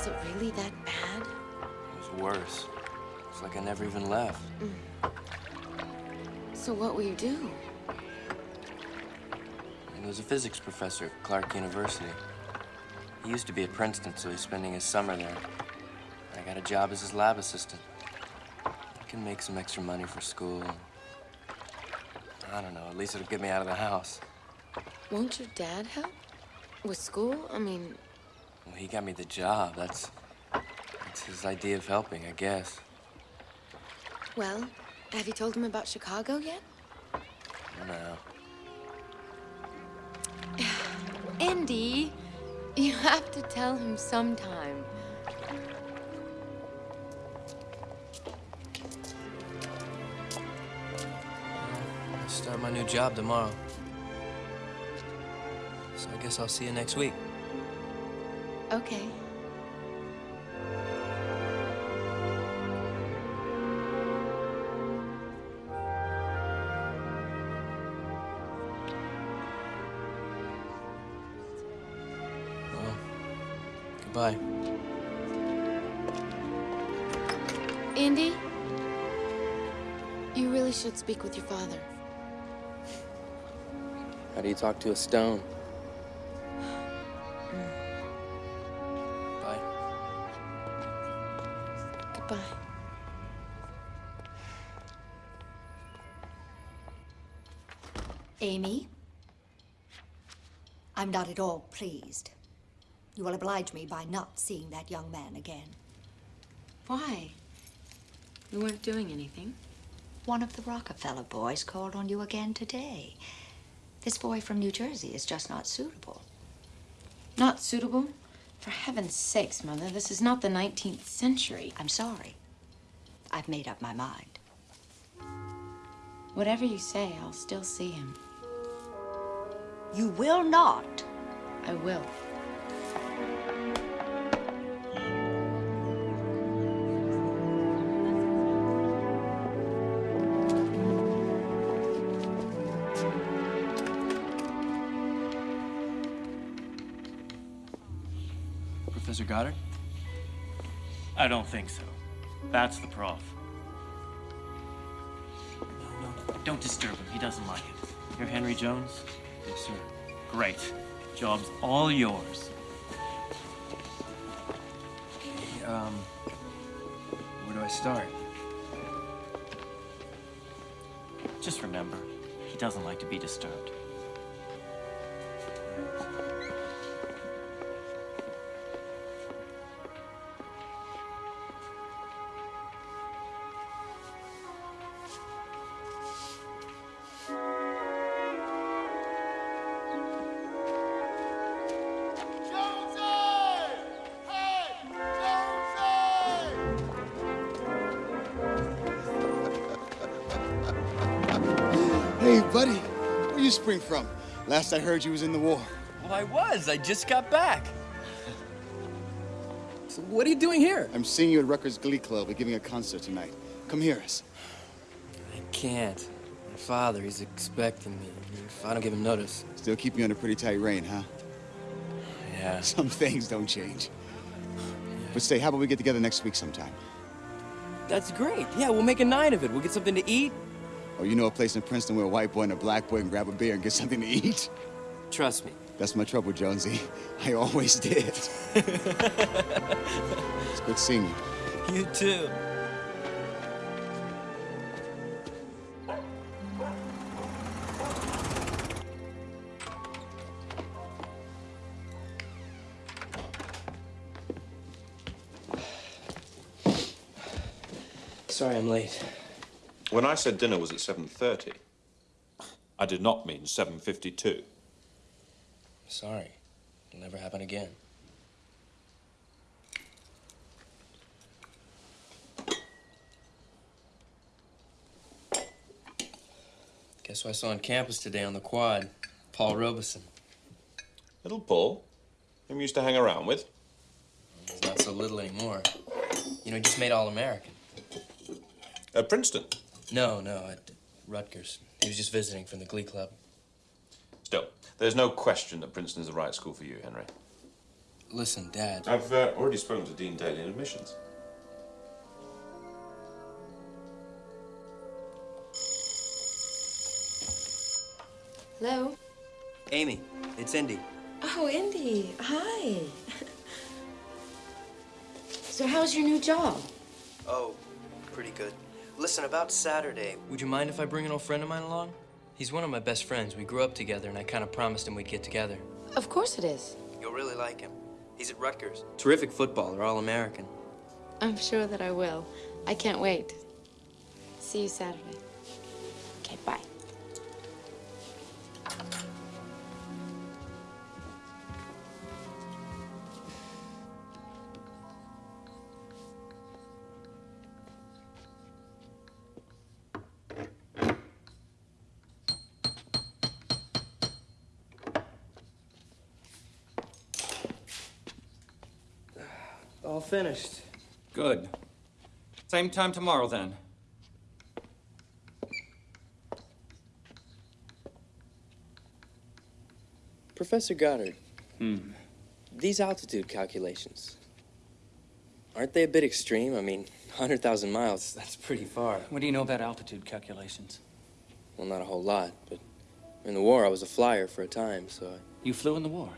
Was it really that bad? It was worse. It's like I never even left. Mm. So what will you do? He was a physics professor at Clark University. He used to be at Princeton, so he's spending his summer there. I got a job as his lab assistant. I can make some extra money for school. I don't know, at least it'll get me out of the house. Won't your dad help? With school? I mean, Well, he got me the job. That's, that's his idea of helping, I guess. well, have you told him about Chicago yet? No. Indy, you have to tell him sometime. I start my new job tomorrow. So I guess I'll see you next week. Okay. Well, goodbye. Indy, you really should speak with your father. How do you talk to a stone? At all pleased. You will oblige me by not seeing that young man again. Why? We weren't doing anything. One of the Rockefeller boys called on you again today. This boy from New Jersey is just not suitable. Not suitable? For heaven's sakes, Mother, this is not the 19th century. I'm sorry. I've made up my mind. Whatever you say, I'll still see him. You will not. I will. Professor Goddard? I don't think so. That's the prof. No, no, don't disturb him. He doesn't like it. You're Henry Jones? Yes, sir. Great. Job's all yours. Okay, um, where do I start? Just remember, he doesn't like to be disturbed. You spring from? Last I heard you was in the war. Well, I was. I just got back. So what are you doing here? I'm seeing you at Rutgers Glee Club. We're giving a concert tonight. Come hear us. I can't. My father, he's expecting me. If I don't give him notice. Still keep you under pretty tight rein, huh? Yeah. Some things don't change. But say, how about we get together next week sometime? That's great. Yeah, we'll make a night of it. We'll get something to eat. Or you know a place in Princeton where a white boy and a black boy can grab a beer and get something to eat? Trust me. That's my trouble, Jonesy. I always did. it's good seeing you. You too. When I said dinner was at 7.30, I did not mean 7.52. Sorry. It'll never happen again. Guess who I saw on campus today on the quad? Paul Robeson. Little Paul, whom you used to hang around with. He's not so little anymore. You know, he just made All-American. At Princeton. No, no, at Rutgers. He was just visiting from the Glee Club. Still, there's no question that Princeton is the right school for you, Henry. Listen, Dad. I've uh, already spoken to Dean Daly in admissions. Hello? Amy, it's Indy. Oh, Indy. Hi. so how's your new job? Oh, pretty good. Listen, about Saturday, would you mind if I bring an old friend of mine along? He's one of my best friends. We grew up together, and I kind of promised him we'd get together. Of course it is. You'll really like him. He's at Rutgers. Terrific footballer, All-American. I'm sure that I will. I can't wait. See you Saturday. Okay, bye. All finished. Good. Same time tomorrow, then. Professor Goddard, Hmm. these altitude calculations, aren't they a bit extreme? I mean, 100,000 miles, that's pretty far. What do you know about altitude calculations? Well, not a whole lot, but in the war, I was a flyer for a time, so I... You flew in the war.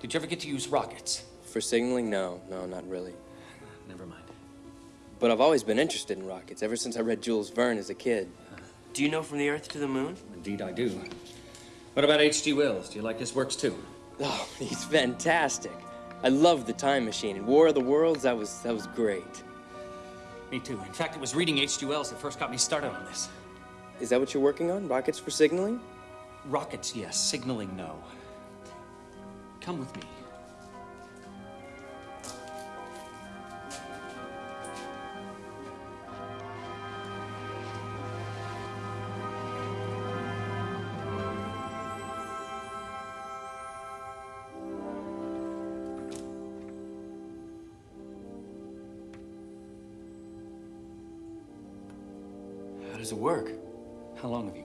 Did you ever get to use rockets? For signaling, no, no, not really. Never mind. But I've always been interested in rockets, ever since I read Jules Verne as a kid. Do you know from the Earth to the Moon? Indeed, I do. What about H.G. Wells? Do you like his works too? Oh, he's fantastic. I love the Time Machine. And War of the Worlds, that was that was great. Me too. In fact, it was reading H.G. Wells that first got me started on this. Is that what you're working on? Rockets for signaling? Rockets, yes. Signaling, no. Come with me. How does it work? How long have you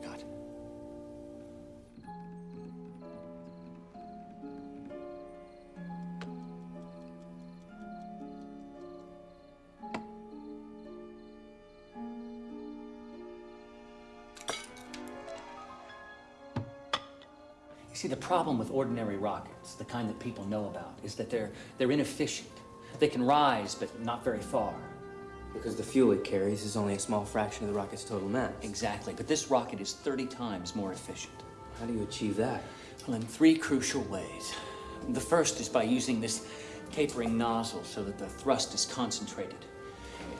problem with ordinary rockets, the kind that people know about, is that they're, they're inefficient. They can rise, but not very far. Because the fuel it carries is only a small fraction of the rocket's total mass. Exactly, but this rocket is 30 times more efficient. How do you achieve that? Well, in three crucial ways. The first is by using this tapering nozzle so that the thrust is concentrated.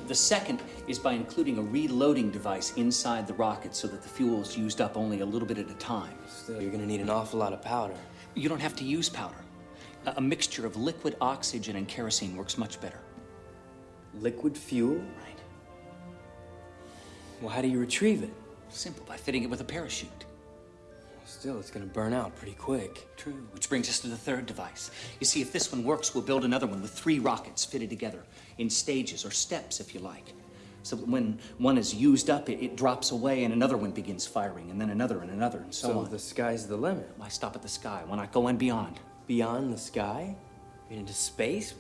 The second is by including a reloading device inside the rocket so that the fuel is used up only a little bit at a time. Still, you're gonna need an awful lot of powder. You don't have to use powder. A, a mixture of liquid oxygen and kerosene works much better. Liquid fuel? Right. Well, how do you retrieve it? Simple, by fitting it with a parachute. Still, it's gonna burn out pretty quick. True. Which brings us to the third device. You see, if this one works, we'll build another one with three rockets fitted together in stages or steps, if you like. So that when one is used up, it, it drops away and another one begins firing, and then another and another, and so, So on. the sky's the limit. Why stop at the sky? Why not go on beyond? Beyond the sky? Into space?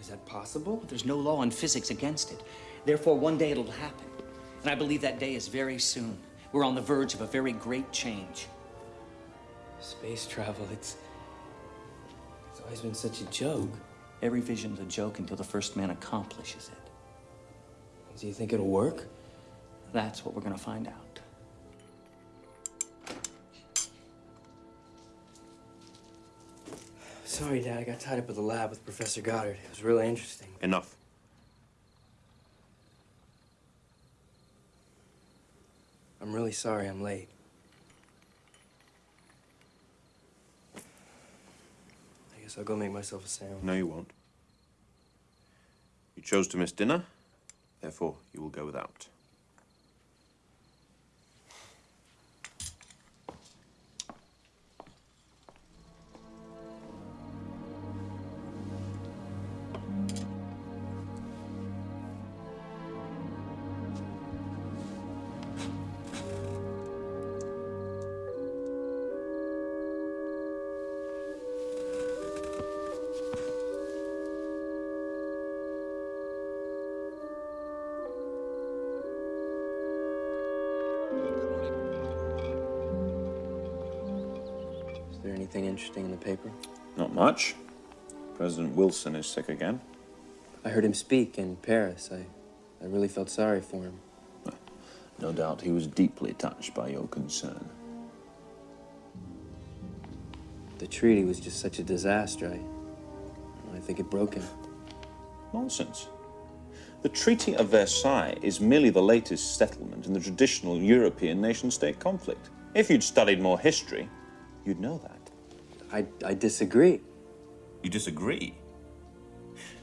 Is that possible? There's no law in physics against it. Therefore, one day it'll happen. And I believe that day is very soon. We're on the verge of a very great change. Space travel, it's. It's always been such a joke. Every vision's a joke until the first man accomplishes it. Do you think it'll work? That's what we're gonna find out. Sorry, Dad, I got tied up at the lab with Professor Goddard. It was really interesting. Enough. I'm really sorry I'm late. Guess I'll go make myself a sandwich. No, you won't. You chose to miss dinner, therefore you will go without. Interesting in the paper? Not much. President Wilson is sick again. I heard him speak in Paris. I, I really felt sorry for him. No doubt he was deeply touched by your concern. The treaty was just such a disaster. I, I think it broke him. Nonsense. The Treaty of Versailles is merely the latest settlement in the traditional European nation-state conflict. If you'd studied more history, you'd know that. I, I disagree. You disagree?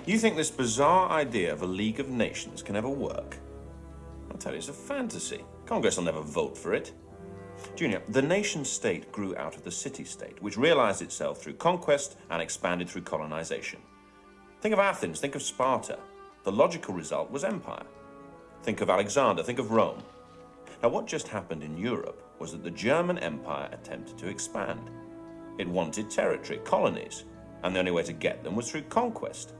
You think this bizarre idea of a League of Nations can ever work? I'll tell you, it's a fantasy. Congress will never vote for it. Junior, the nation state grew out of the city state, which realized itself through conquest and expanded through colonization. Think of Athens, think of Sparta. The logical result was empire. Think of Alexander, think of Rome. Now, what just happened in Europe was that the German Empire attempted to expand. It wanted territory, colonies, and the only way to get them was through conquest.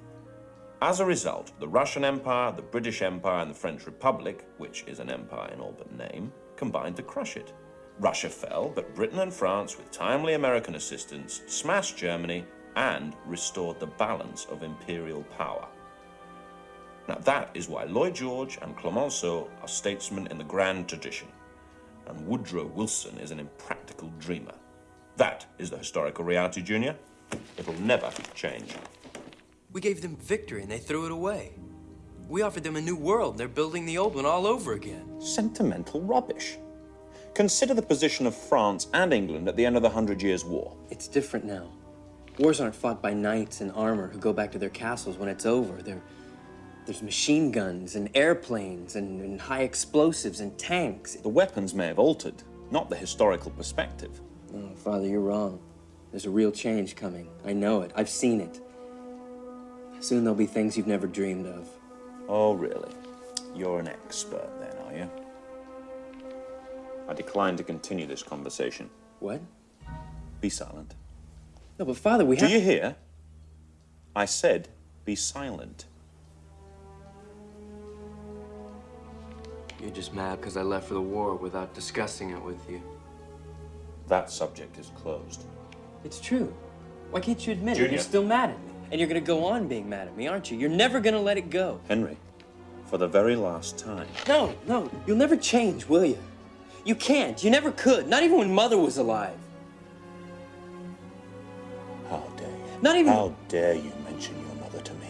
As a result, the Russian Empire, the British Empire, and the French Republic, which is an empire in all but name, combined to crush it. Russia fell, but Britain and France, with timely American assistance, smashed Germany and restored the balance of imperial power. Now, that is why Lloyd George and Clemenceau are statesmen in the grand tradition, and Woodrow Wilson is an impractical dreamer. That is the historical reality, Junior. It'll never change. We gave them victory and they threw it away. We offered them a new world. and They're building the old one all over again. Sentimental rubbish. Consider the position of France and England at the end of the Hundred Years' War. It's different now. Wars aren't fought by knights in armor who go back to their castles when it's over. They're, there's machine guns and airplanes and, and high explosives and tanks. The weapons may have altered, not the historical perspective. Oh, Father, you're wrong. There's a real change coming. I know it. I've seen it. Soon there'll be things you've never dreamed of. Oh, really? You're an expert then, are you? I decline to continue this conversation. What? Be silent. No, but Father, we Do have... you hear? I said be silent. You're just mad because I left for the war without discussing it with you. That subject is closed. It's true. Why can't you admit it? You're still mad at me. And you're gonna go on being mad at me, aren't you? You're never gonna let it go. Henry, for the very last time. No, no, you'll never change, will you? You can't. You never could. Not even when Mother was alive. How dare you? Not even. How dare you mention your mother to me?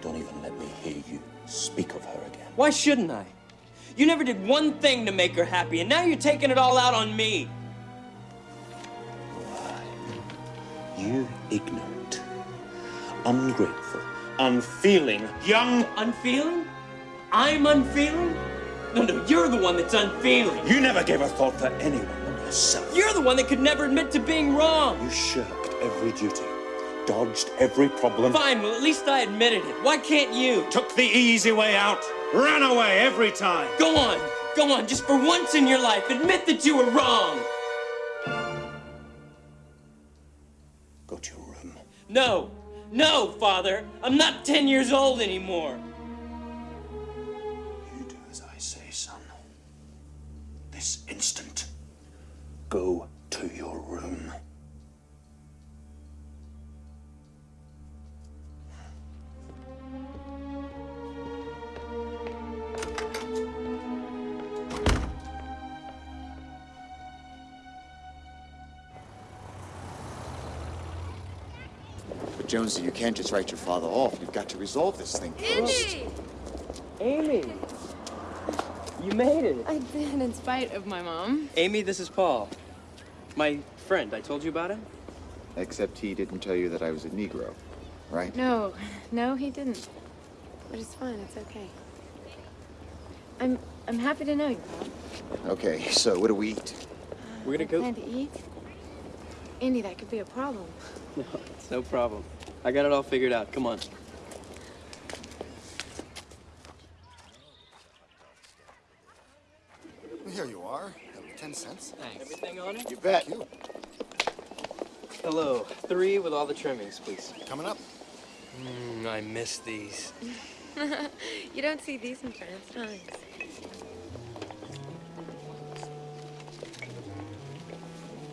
Don't even let me hear you speak of her again. Why shouldn't I? You never did one thing to make her happy, and now you're taking it all out on me. You ignorant, ungrateful, unfeeling, young. Unfeeling? I'm unfeeling? No, no, you're the one that's unfeeling. You never gave a thought for anyone but yourself. You're the one that could never admit to being wrong. You shirked every duty, dodged every problem. Fine, well, at least I admitted it. Why can't you? Took the easy way out. Ran away every time. Go on, go on, just for once in your life, admit that you were wrong. Go to your room. No, no, Father. I'm not 10 years old anymore. You do as I say, son. This instant. Go to your room. Jonesy, you can't just write your father off. You've got to resolve this thing first. Amy! You made it. I did, in spite of my mom. Amy, this is Paul. My friend. I told you about him? Except he didn't tell you that I was a Negro, right? No, no, he didn't. But it's fine. It's okay. I'm I'm happy to know you, Paul. Okay, so what do we eat? We're gonna go. Plan to eat? Andy, that could be a problem. No, it's no problem. I got it all figured out. Come on. Here you are. Ten cents. Thanks. Everything on it? You bet. You. Hello. Three with all the trimmings, please. Coming up. Mmm, I miss these. you don't see these in France, times.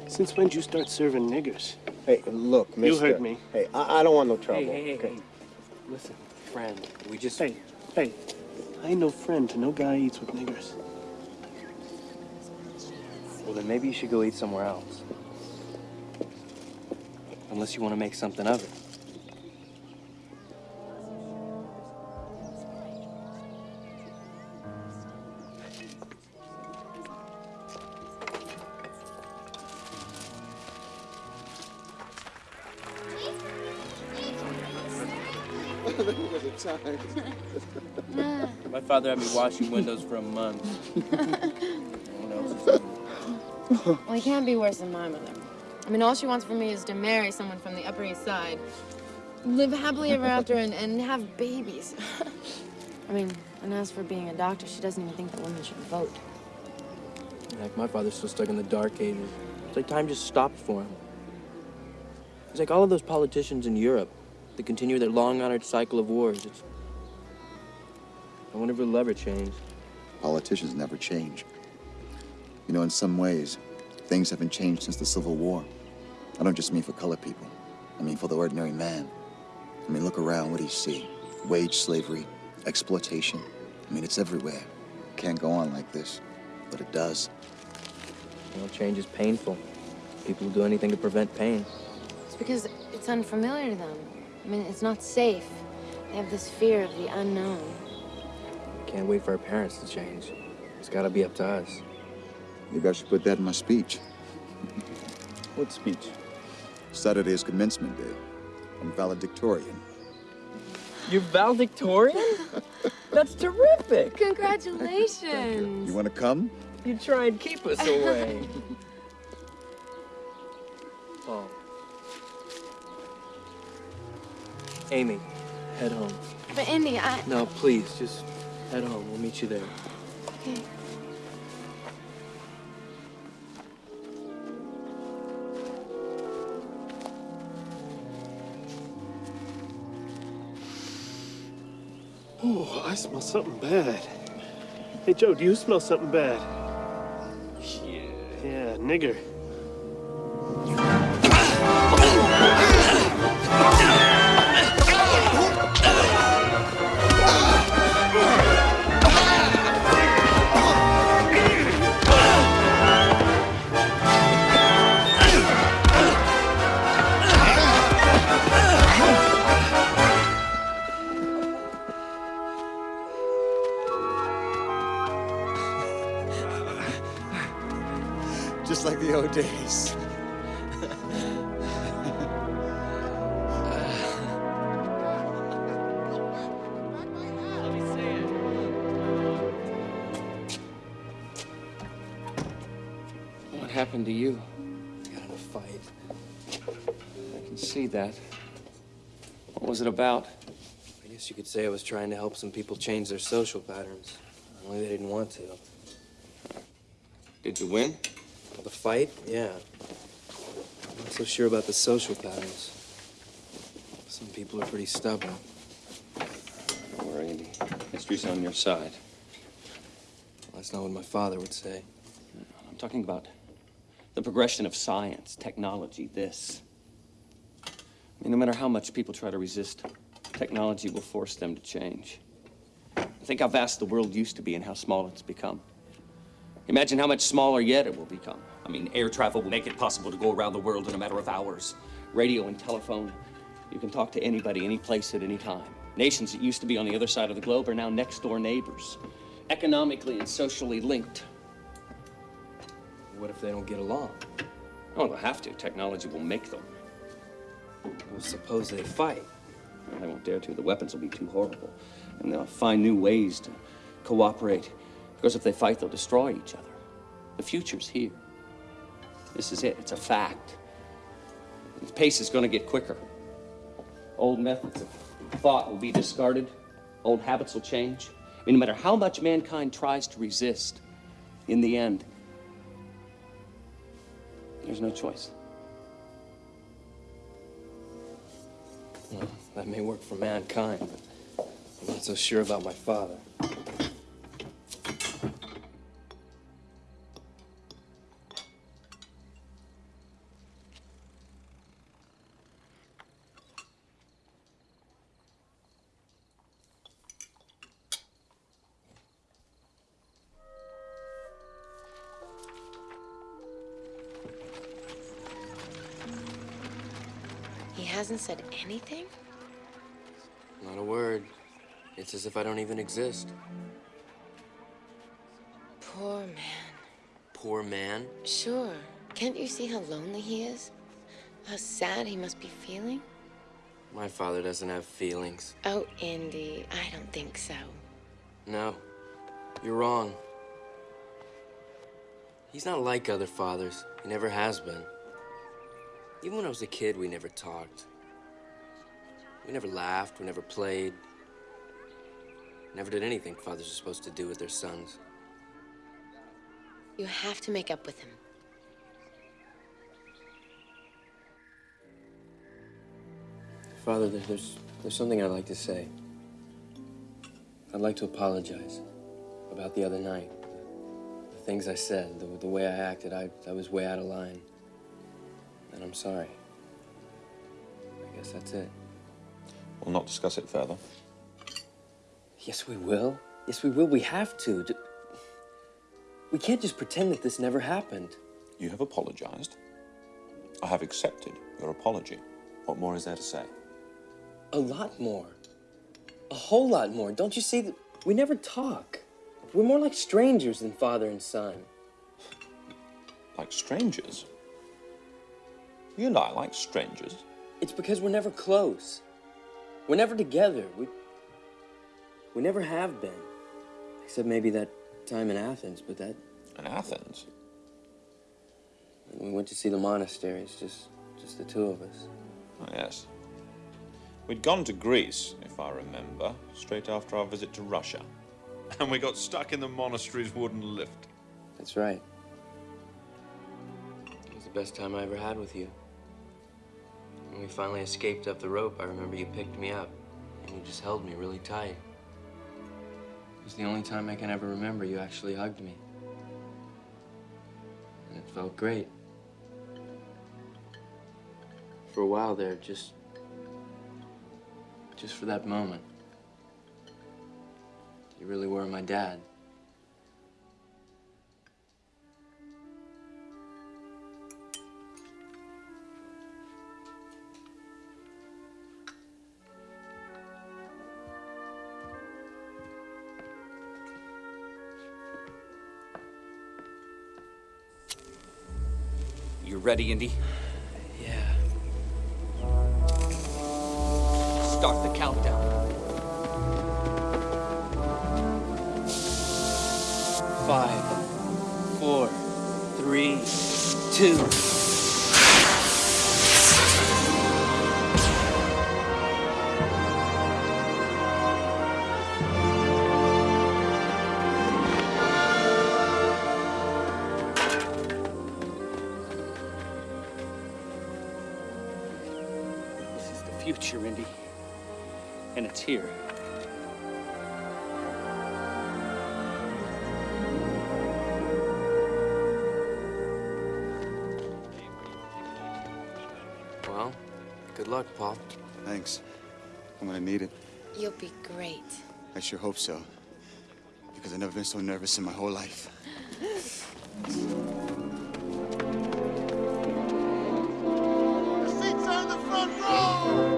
Since when did you start serving niggers? Hey, look, mister. You mister. heard me. Hey, I, I don't want no trouble. Hey, hey, hey, okay? hey. Listen, friend, we just... Hey, hey, I ain't no friend to no guy eats with niggers. Well, then maybe you should go eat somewhere else. Unless you want to make something of it. My father had me washing windows for a month. No one else is Well, he can't be worse than my mother. I mean, all she wants from me is to marry someone from the Upper East Side, live happily ever after, and, and have babies. I mean, and as for being a doctor, she doesn't even think that women should vote. Like my father's still stuck in the dark ages. It's like time just stopped for him. It's like all of those politicians in Europe that continue their long-honored cycle of wars. It's... I wonder if it'll ever change. Politicians never change. You know, in some ways, things haven't changed since the Civil War. I don't just mean for colored people. I mean for the ordinary man. I mean, look around. What do you see? Wage slavery, exploitation. I mean, it's everywhere. It Can't go on like this, but it does. You know, change is painful. People will do anything to prevent pain. It's because it's unfamiliar to them. I mean, it's not safe. They have this fear of the unknown. Can't wait for our parents to change. It's gotta be up to us. Maybe I should put that in my speech. What speech? Saturday is commencement day. I'm valedictorian. You're valedictorian? That's terrific. Congratulations. You want to come? You try and keep us away. Paul. Amy, head home. But Indy, I... No, please, just head home. We'll meet you there. Okay. Oh, I smell something bad. Hey, Joe, do you smell something bad? Yeah. Yeah, nigger. just like the old days. what happened to you? I got in a fight. I can see that. What was it about? I guess you could say I was trying to help some people change their social patterns. Only they didn't want to. Did you win? Well, the fight? Yeah. I'm not so sure about the social patterns. Some people are pretty stubborn. Don't worry, Andy. History's on your side. That's not what my father would say. I'm talking about the progression of science, technology, this. I mean, no matter how much people try to resist, technology will force them to change. Think how vast the world used to be and how small it's become. Imagine how much smaller yet it will become. I mean, air travel will make it possible to go around the world in a matter of hours. Radio and telephone, you can talk to anybody, any place, at any time. Nations that used to be on the other side of the globe are now next door neighbors, economically and socially linked. What if they don't get along? Oh, they'll have to. Technology will make them. Well, suppose they fight. They won't dare to. The weapons will be too horrible. And they'll find new ways to cooperate. Because if they fight, they'll destroy each other. The future's here. This is it. It's a fact. The pace is going to get quicker. Old methods of thought will be discarded. Old habits will change. I mean, no matter how much mankind tries to resist, in the end, there's no choice. Well, that may work for mankind, but I'm not so sure about my father. If I don't even exist. Poor man. Poor man. Sure. Can't you see how lonely he is? How sad he must be feeling? My father doesn't have feelings. Oh, Indy, I don't think so. No, you're wrong. He's not like other fathers. He never has been. Even when I was a kid, we never talked. We never laughed, we never played. Never did anything fathers are supposed to do with their sons. You have to make up with him. Father, there's, there's something I'd like to say. I'd like to apologize about the other night. The things I said, the, the way I acted, I, I was way out of line. And I'm sorry. I guess that's it. We'll not discuss it further. Yes, we will. Yes, we will. We have to. We can't just pretend that this never happened. You have apologized. I have accepted your apology. What more is there to say? A lot more. A whole lot more. Don't you see that we never talk? We're more like strangers than father and son. Like strangers? You and I like strangers. It's because we're never close. We're never together. We we never have been. Except maybe that time in Athens, but that In Athens? we went to see the monasteries, just just the two of us. Oh, yes. We'd gone to Greece, if I remember, straight after our visit to Russia. And we got stuck in the monastery's wooden lift. That's right. It was the best time I ever had with you. When we finally escaped up the rope, I remember you picked me up and you just held me really tight. Was the only time I can ever remember you actually hugged me. And it felt great. For a while there, just. just for that moment. You really were my dad. Ready, Indy? Yeah. Start the countdown. Five, four, three, two. I sure hope so. Because I've never been so nervous in my whole life. The seats are in the front row!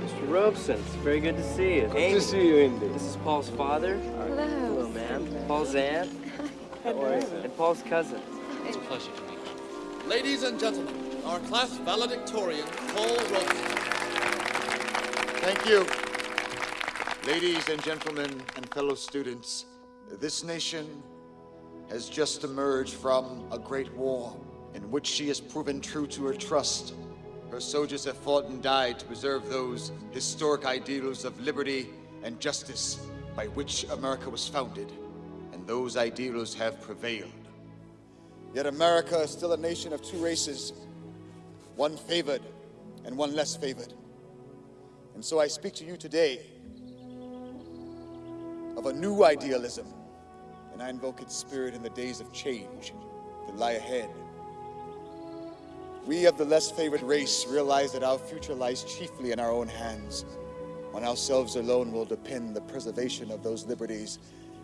Mr. Robeson, it's very good to see you. Good to see you, Indy. This is Paul's father. Hello. Hello, ma'am. Paul's aunt. And Paul's cousin. It's a pleasure to meet you. Ladies and gentlemen, our class valedictorian, Paul Robeson. Thank you. Ladies and gentlemen and fellow students, this nation has just emerged from a great war in which she has proven true to her trust. Her soldiers have fought and died to preserve those historic ideals of liberty and justice by which America was founded, and those ideals have prevailed. Yet America is still a nation of two races, one favored and one less favored. And so I speak to you today of a new idealism, and I invoke its spirit in the days of change that lie ahead. We of the less favored race realize that our future lies chiefly in our own hands. On ourselves alone will depend the preservation of those liberties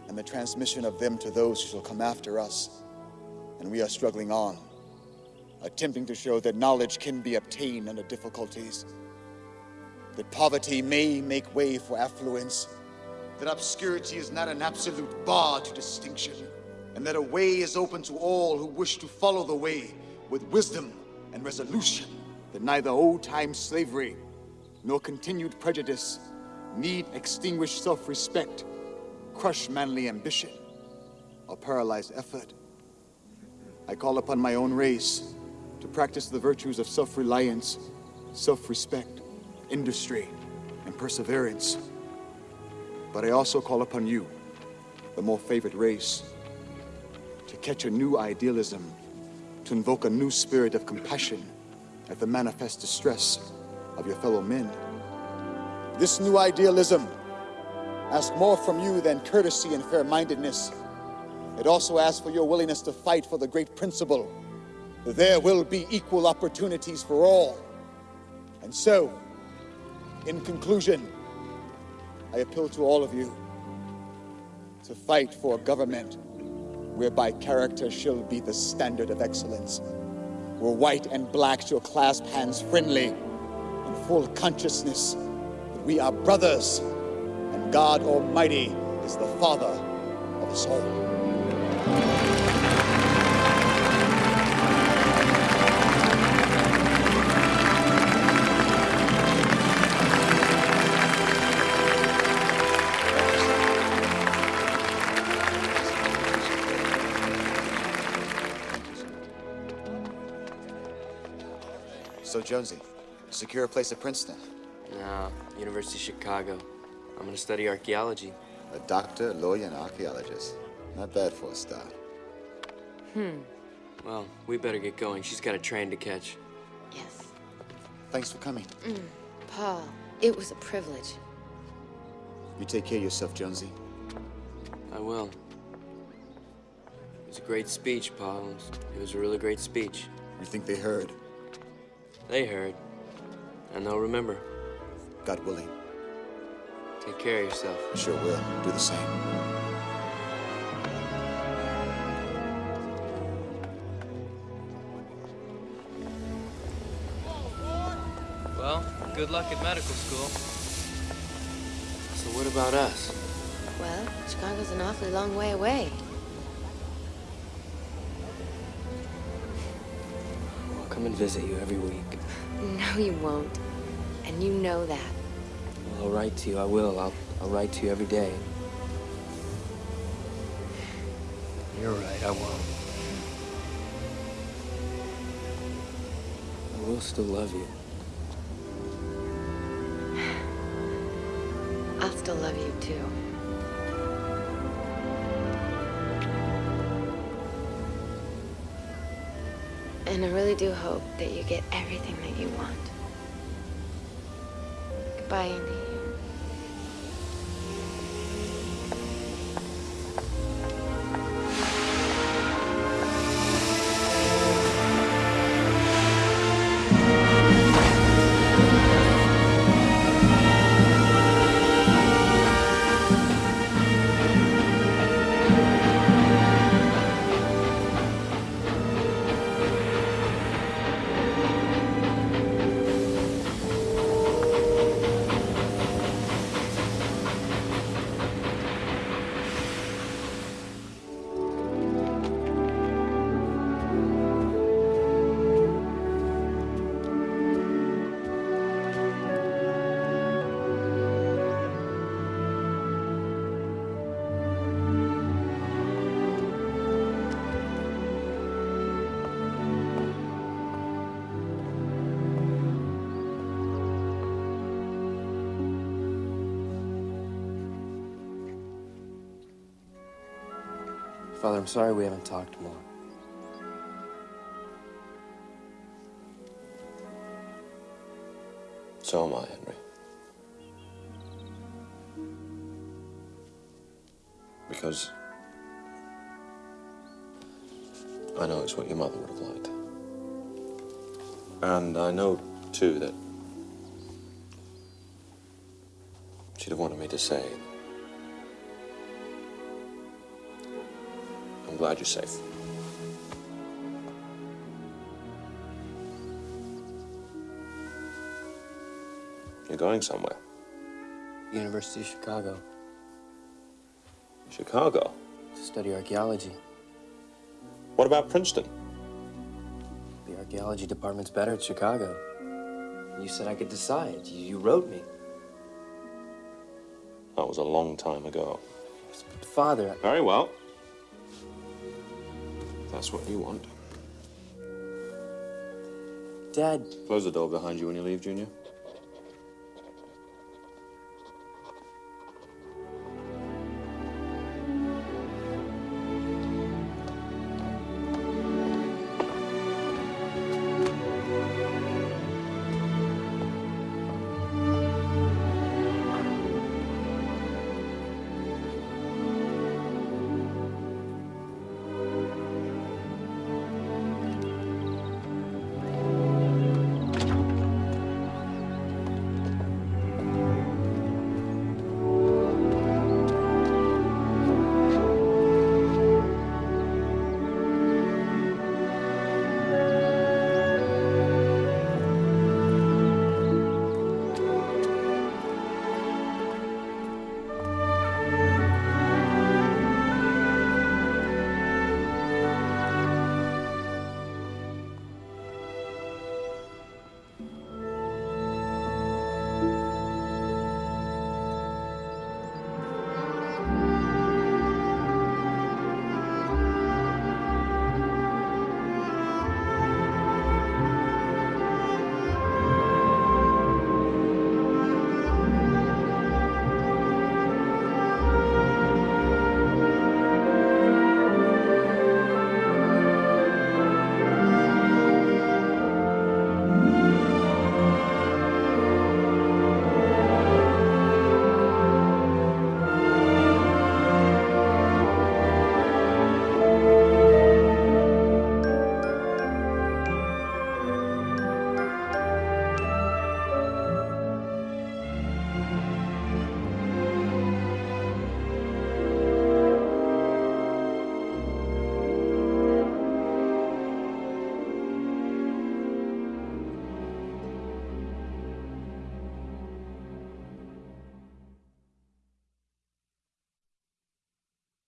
and the transmission of them to those who shall come after us. And we are struggling on, attempting to show that knowledge can be obtained under difficulties, that poverty may make way for affluence, that obscurity is not an absolute bar to distinction, and that a way is open to all who wish to follow the way with wisdom and resolution, that neither old time slavery nor continued prejudice need extinguish self respect, crush manly ambition, or paralyze effort. I call upon my own race to practice the virtues of self reliance, self respect, industry, and perseverance. But I also call upon you, the more favored race, to catch a new idealism, to invoke a new spirit of compassion at the manifest distress of your fellow men. This new idealism asks more from you than courtesy and fair mindedness. It also asks for your willingness to fight for the great principle that there will be equal opportunities for all. And so, in conclusion, I appeal to all of you to fight for a government whereby character shall be the standard of excellence, where white and black shall clasp hands friendly in full consciousness that we are brothers and God Almighty is the Father of us all. So, Jonesy, secure a place at Princeton. No, University of Chicago. I'm gonna study archaeology. A doctor, lawyer, and archaeologist. Not bad for a start. Hmm. Well, we better get going. She's got a train to catch. Yes. Thanks for coming. Mm. Paul, it was a privilege. You take care of yourself, Jonesy. I will. It was a great speech, Paul. It was, it was a really great speech. You think they heard? They heard. And they'll remember. God willing. Take care of yourself. I sure will. Do the same. Well, good luck at medical school. So what about us? Well, Chicago's an awfully long way away. Come and visit you every week. No, you won't. And you know that. Well, I'll write to you. I will. I'll, I'll write to you every day. You're right, I won't. I will still love you. I'll still love you too. And I really do hope that you get everything that you want. Goodbye, Indy. Father, I'm sorry we haven't talked more. So am I, Henry. Because I know it's what your mother would have liked. And I know, too, that she'd have wanted me to say, glad you're safe. You're going somewhere. University of Chicago Chicago. to study archaeology. What about Princeton? The archaeology department's better at Chicago. You said I could decide. You, you wrote me. That was a long time ago. Father, Very well. That's what you want. Dad, Close the door behind you when you leave, Junior.